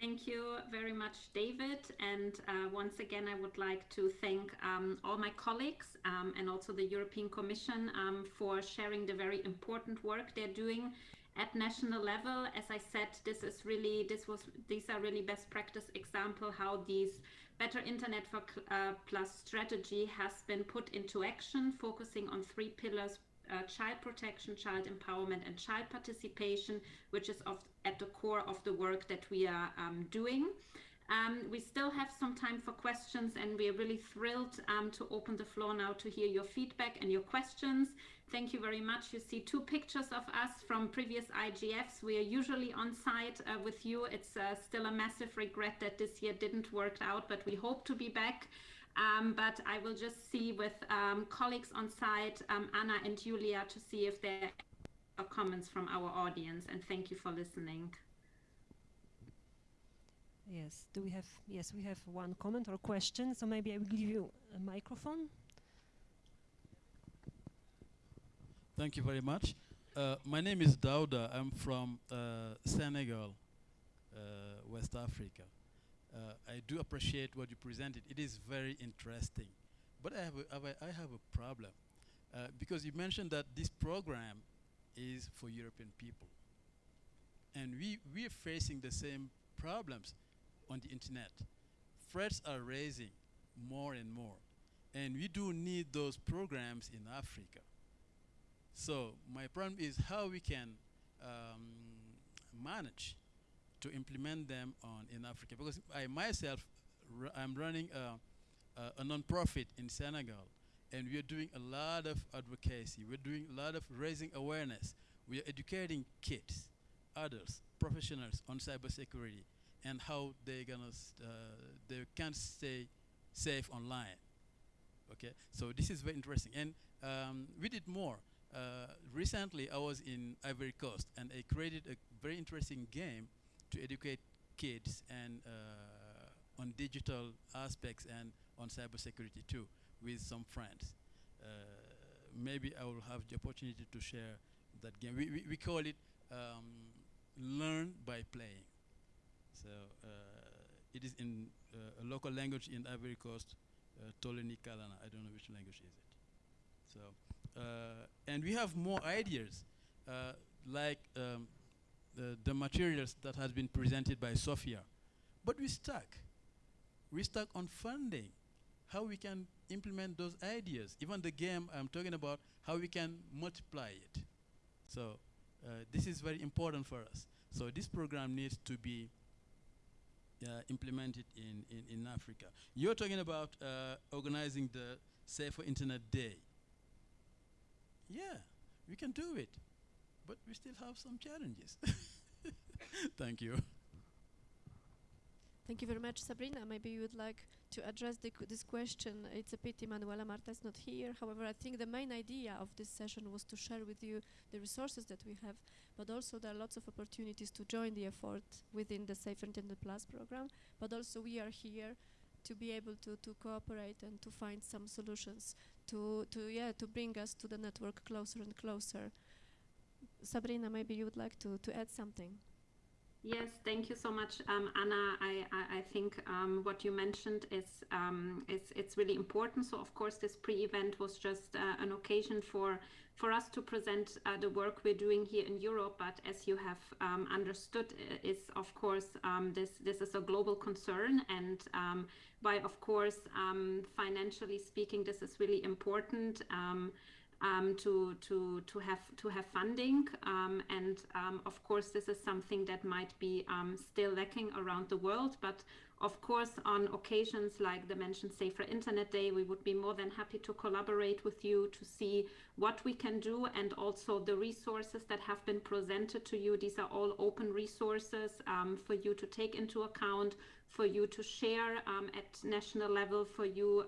Thank you very much, David. And uh, once again, I would like to thank um, all my colleagues um, and also the European Commission um, for sharing the very important work they're doing at national level. As I said, this is really, this was, these are really best practice example how these Better Internet for uh, Plus strategy has been put into action, focusing on three pillars uh, child protection, child empowerment, and child participation, which is of, at the core of the work that we are um, doing. Um, we still have some time for questions and we are really thrilled um, to open the floor now to hear your feedback and your questions. Thank you very much. You see two pictures of us from previous IGFs. We are usually on site uh, with you. It's uh, still a massive regret that this year didn't work out, but we hope to be back. Um, but I will just see with um, colleagues on site, um, Anna and Julia, to see if there are comments from our audience. And thank you for listening. Yes, do we have, yes, we have one comment or question. So maybe I will give you a microphone. Thank you very much. Uh, my name is Dauda. I'm from uh, Senegal, uh, West Africa uh, I do appreciate what you presented. It is very interesting. But I have a, I have a problem uh, because you mentioned that this program is for European people. And we, we are facing the same problems on the internet. Threats are raising more and more. And we do need those programs in Africa. So my problem is how we can um, manage to implement them on in Africa. Because I myself I'm running a, a, a non-profit in Senegal and we are doing a lot of advocacy. We're doing a lot of raising awareness. We are educating kids adults professionals on cybersecurity and how they're gonna uh, they can stay safe online. Okay? So this is very interesting. And um, we did more. Uh, recently I was in Ivory Coast and I created a very interesting game to educate kids and uh, on digital aspects and on cybersecurity too with some friends. Uh, maybe I will have the opportunity to share that game. We, we, we call it um, learn by playing. So uh, it is in uh, a local language in Ivory Coast, uh, Kalana. I don't know which language is it. So, uh, and we have more ideas, uh, like um, the, materials that has been presented by Sophia. But we stuck. We stuck on funding, how we can implement those ideas. Even the game I'm talking about, how we can multiply it. So uh, this is very important for us. So this program needs to be uh, implemented in, in, in Africa. You're talking about uh, organizing the Safer Internet Day. Yeah, we can do it, but we still have some challenges. Thank you. Thank you very much, Sabrina. Maybe you would like to address this question. It's a pity Manuela Martra is not here. However, I think the main idea of this session was to share with you the resources that we have, but also there are lots of opportunities to join the effort within the Safer Internet Plus program. But also we are here to be able to, to cooperate and to find some solutions to, to, yeah, to bring us to the network closer and closer. Sabrina, maybe you would like to, to add something. Yes, thank you so much, um, Anna. I, I, I think um, what you mentioned is um, it's it's really important. So of course, this pre-event was just uh, an occasion for for us to present uh, the work we're doing here in Europe. But as you have um, understood, is of course um, this this is a global concern, and um, by of course financially speaking, this is really important um, to to to have to have funding. Um, and um, of course this is something that might be um, still lacking around the world. But of course on occasions like the mentioned safer internet day we would be more than happy to collaborate with you to see what we can do. And also the resources that have been presented to you these are all open resources um, for you to take into account for you to share um, at national level for you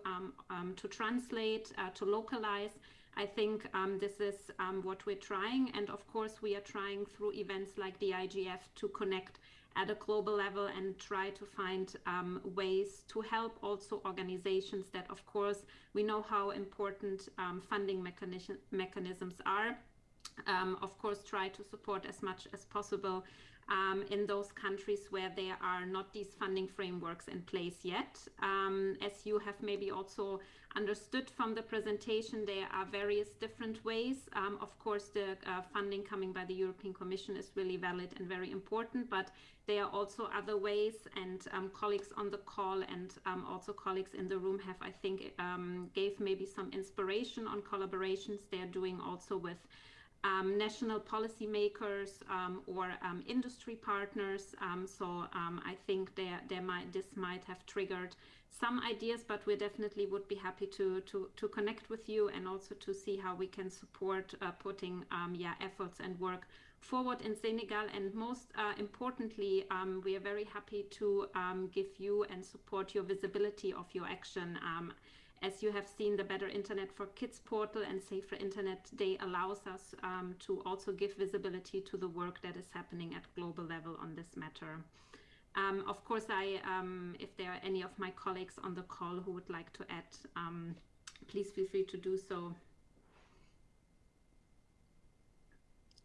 to translate uh, to localize I think um, this is um, what we're trying. And of course, we are trying through events like the IGF to connect at a global level and try to find um, ways to help also organizations that, of course, we know how important um, funding mechanism mechanisms are. Um, of course, try to support as much as possible um, in those countries where there are not these funding frameworks in place yet. Um, as you have maybe also understood from the presentation, there are various different ways. Um, of course, the uh, funding coming by the European Commission is really valid and very important, but there are also other ways and um, colleagues on the call and um, also colleagues in the room have, I think, um, gave maybe some inspiration on collaborations they're doing also with um, national policymakers um, or um, industry partners. Um, so um, I think there, there might, this might have triggered some ideas, but we definitely would be happy to, to, to connect with you and also to see how we can support uh, putting um, yeah, efforts and work forward in Senegal. And most uh, importantly, we are very happy to give you and support your visibility of your action as you have seen, the Better Internet for Kids portal and Safer Internet Day allows us um, to also give visibility to the work that is happening at global level on this matter. Um, of course, I, um, if there are any of my colleagues on the call who would like to add, um, please feel free to do so.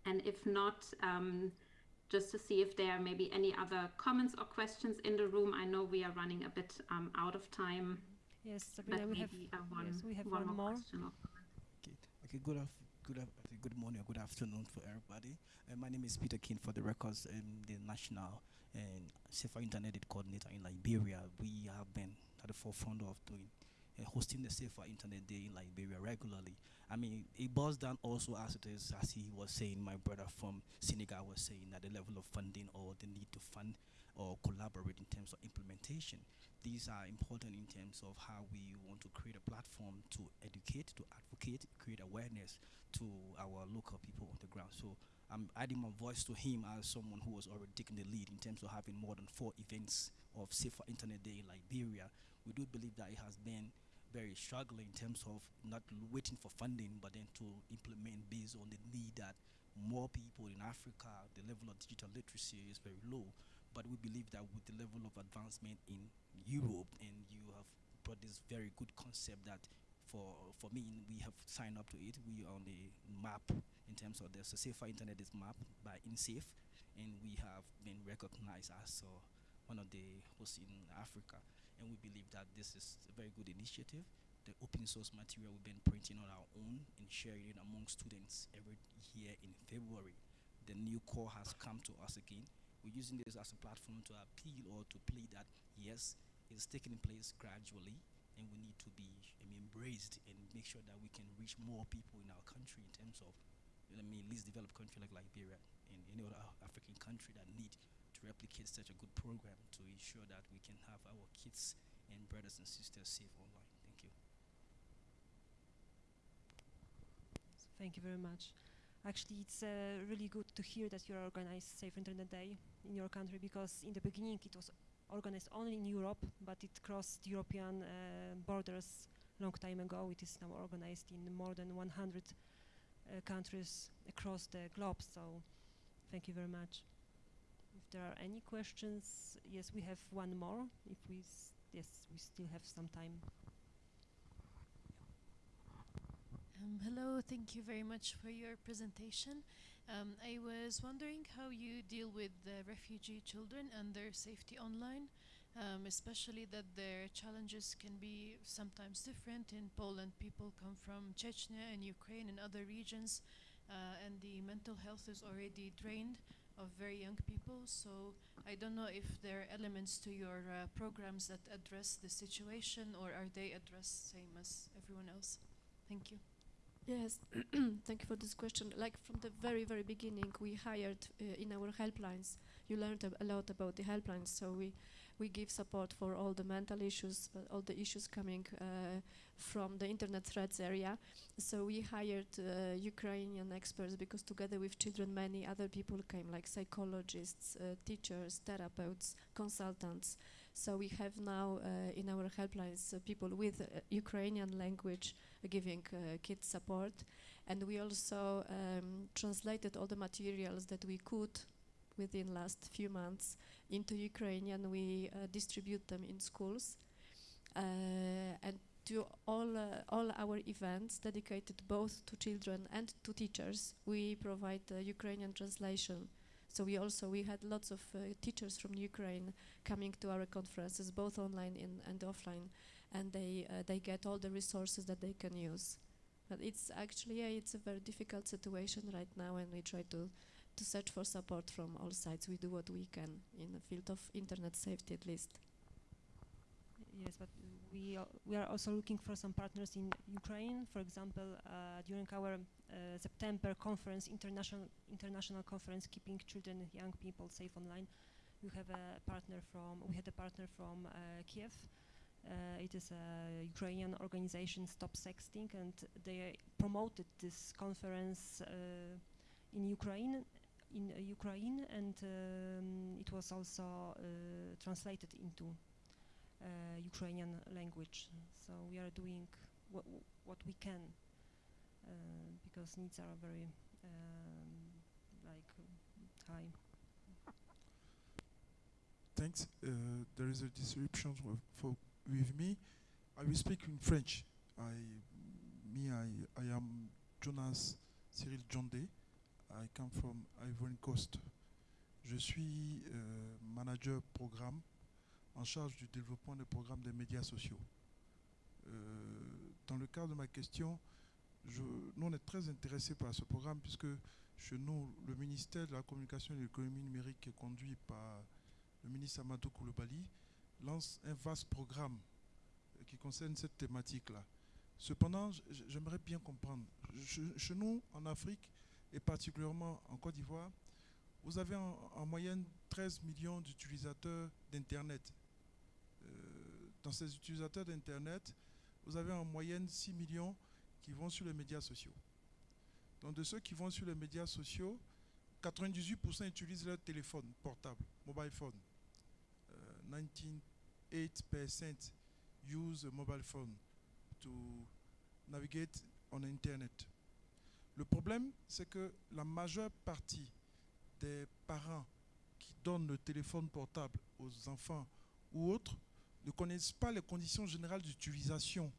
And if not, um, just to see if there are maybe any other comments or questions in the room. I know we are running a bit um, out of time. Yes, Sabrina, we have, uh, one, yes, we have one, one more. Okay, okay good, af good, good morning or good afternoon for everybody. Uh, my name is Peter King for the records, um, the National and Safer Internet Coordinator in Liberia. We have been at the forefront of doing uh, hosting the Safer Internet Day in Liberia regularly. I mean, it boils down also as it is, as he was saying, my brother from Senegal was saying, that the level of funding or the need to fund or collaborate in terms of implementation these are important in terms of how we want to create a platform to educate, to advocate, create awareness to our local people on the ground. So I'm adding my voice to him as someone who was already taking the lead in terms of having more than four events of Safer Internet Day in Liberia. We do believe that it has been very struggling in terms of not waiting for funding, but then to implement based on the need that more people in Africa, the level of digital literacy is very low. But we believe that with the level of advancement in Europe, and you have brought this very good concept that for for me, we have signed up to it. We are on the map in terms of the safer internet is mapped by Insafe, and we have been recognized as uh, one of the hosts in Africa. And we believe that this is a very good initiative. The open source material we've been printing on our own and sharing it among students every year in February the new core has come to us again. We're using this as a platform to appeal or to plead that yes, it's taking place gradually, and we need to be I mean, embraced and make sure that we can reach more people in our country in terms of, I mean, least developed country like Liberia and any other African country that need to replicate such a good program to ensure that we can have our kids and brothers and sisters safe online. Thank you. Thank you very much. Actually, it's uh, really good to hear that you are organized Safe Internet Day in your country because in the beginning it was organized only in Europe, but it crossed European uh, borders long time ago. It is now organized in more than 100 uh, countries across the globe. So, thank you very much. If there are any questions, yes, we have one more. If we, yes, we still have some time. Um, hello, thank you very much for your presentation. Um, I was wondering how you deal with the refugee children and their safety online, um, especially that their challenges can be sometimes different. In Poland, people come from Chechnya and Ukraine and other regions, uh, and the mental health is already drained of very young people. So I don't know if there are elements to your uh, programs that address the situation, or are they addressed same as everyone else? Thank you. Yes, thank you for this question. Like from the very, very beginning, we hired uh, in our helplines. You learned a, a, lot about the helplines, so we we give support for all the mental issues, uh, all the issues coming uh, from the internet threats area. So we hired uh, Ukrainian experts because together with children, many other people came, like psychologists, uh, teachers, therapists, consultants. So we have now uh, in our helplines people with Ukrainian language giving uh, kids support. And we also um, translated all the materials that we could within last few months into Ukrainian. We uh, distribute them in schools. Uh, and to all, uh, all our events dedicated both to children and to teachers, we provide Ukrainian translation. So we also we had lots of uh, teachers from Ukraine coming to our conferences, both online in, and offline, and they uh, they get all the resources that they can use. But it's actually yeah, it's a very difficult situation right now, and we try to to search for support from all sides. We do what we can in the field of internet safety, at least. Yes, but we we are also looking for some partners in Ukraine. For example, uh, during our uh, September conference, international international conference, keeping children, and young people safe online, we have a partner from we had a partner from uh, Kiev. Uh, it is a Ukrainian organization, Stop Sexting, and they promoted this conference uh, in Ukraine, in uh, Ukraine, and um, it was also uh, translated into uh, Ukrainian language. So we are doing what, what we can because needs are very um, like high. Thanks. there is a disruption for with me. I will speak in French. I, me, I, I am Jonas Cyril Jondé. I come from Ivory Coast. Je suis euh, manager programme en charge du développement des programmes des médias sociaux. Euh, dans le cadre de ma question, je, nous on est très intéressés par ce programme puisque chez nous, le ministère de la Communication et de l'économie numérique est conduit par le ministre Amadou Koulibaly lance un vaste programme qui concerne cette thématique-là. Cependant, j'aimerais bien comprendre. Chez nous, en Afrique, et particulièrement en Côte d'Ivoire, vous avez en, moyenne 13 millions d'utilisateurs d'Internet. Euh, dans ces utilisateurs d'Internet, vous avez en moyenne 6 millions qui vont sur les médias sociaux. Donc de ceux qui vont sur les médias sociaux, 98% utilisent leur téléphone portable, mobile phone. 19 8% use a mobile phone to navigate on internet. Le problème, c'est que la majeure partie des parents qui donnent le téléphone portable aux enfants ou autres ne connaissent pas les conditions générales d'utilisation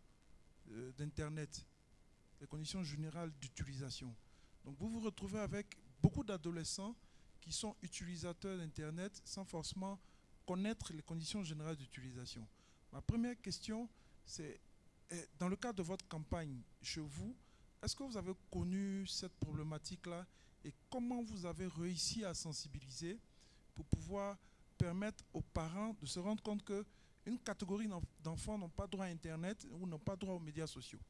euh, d'Internet, les conditions générales d'utilisation. Donc vous vous retrouvez avec beaucoup d'adolescents qui sont utilisateurs d'Internet sans forcément connaître les conditions générales d'utilisation. Ma première question, c'est eh, dans le cadre de votre campagne chez vous, est-ce que vous avez connu cette problématique-là et comment vous avez réussi à sensibiliser pour pouvoir permettre aux parents de se rendre compte que une catégorie d'enfants n'ont pas droit à Internet ou n'ont pas droit aux médias sociaux?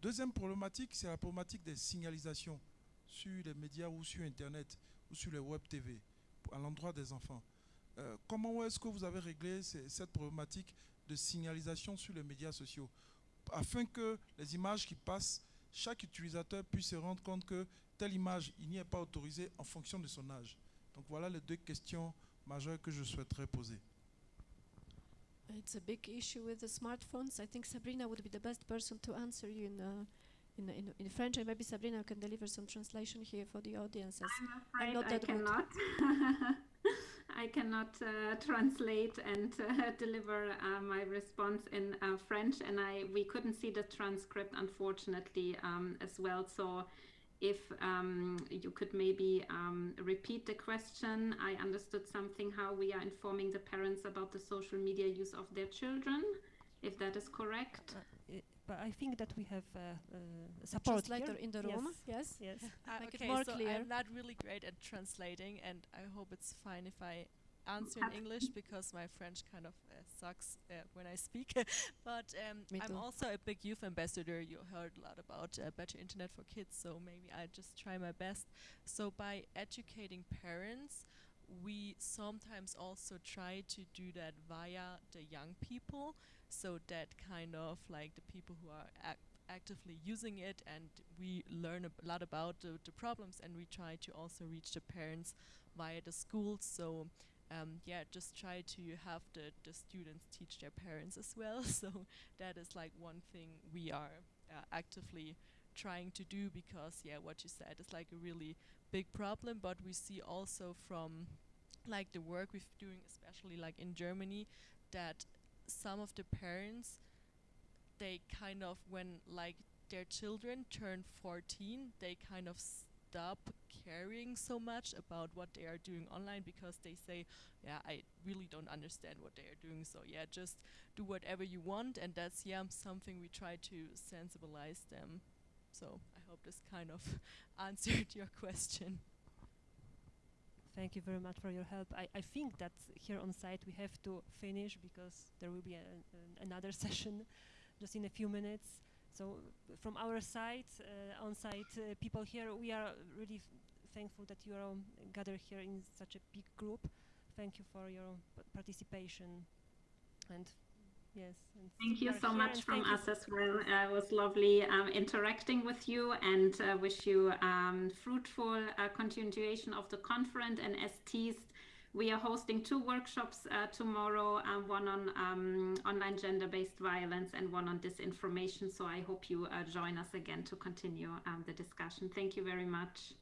Deuxième problématique, c'est la problématique des signalisations sur les médias ou sur Internet ou sur les web TV à l'endroit des enfants. Euh, comment est-ce que vous avez réglé cette problématique de signalisation sur les médias sociaux afin que les images qui passent, chaque utilisateur puisse se rendre compte que telle image, il n'y est pas autorisé en fonction de son âge. Donc voilà les deux questions majeures que je souhaiterais poser. It's a big issue with the smartphones. I think Sabrina would be the best person to answer you in, uh, in, in, in, French, and maybe Sabrina can deliver some translation here for the audiences. I'm afraid I'm I cannot. I cannot uh, translate and uh, deliver uh, my response in uh, French, and I we couldn't see the transcript unfortunately um, as well. So if um, you could maybe um, repeat the question. I understood something how we are informing the parents about the social media use of their children, if that is correct. Uh, but I think that we have uh, uh, support translator in the room. Yes, yes. yes. Uh, okay, so clear. I'm not really great at translating, and I hope it's fine if I answer in English because my French kind of uh, sucks uh, when I speak. but um, I'm also a big youth ambassador. You heard a lot about uh, better internet for kids, so maybe I just try my best. So by educating parents, we sometimes also try to do that via the young people, so that kind of like the people who are ac actively using it, and we learn a lot about the, the problems, and we try to also reach the parents via the schools. So um, yeah, just try to have the, the students teach their parents as well. so that is like one thing we are uh, actively trying to do because yeah, what you said is like a really big problem. But we see also from like the work we're doing, especially like in Germany, that some of the parents, they kind of when like their children turn 14, they kind of stop caring so much about what they are doing online because they say, yeah, I really don't understand what they are doing. So yeah, just do whatever you want. And that's, yeah, something we try to sensibilize them. So I hope this kind of answered your question. Thank you very much for your help. I, I think that here on site we have to finish because there will be another session just in a few minutes. So from our side, uh, on-site uh, people here, we are really thankful that you are gathered here in such a big group. Thank you for your participation and yes. And thank you so much from us as well. Uh, it was lovely um, interacting with you and uh, wish you um, fruitful uh, continuation of the conference and as teased we are hosting two workshops uh, tomorrow, um, one on um, online gender-based violence and one on disinformation. So I hope you uh, join us again to continue um, the discussion. Thank you very much.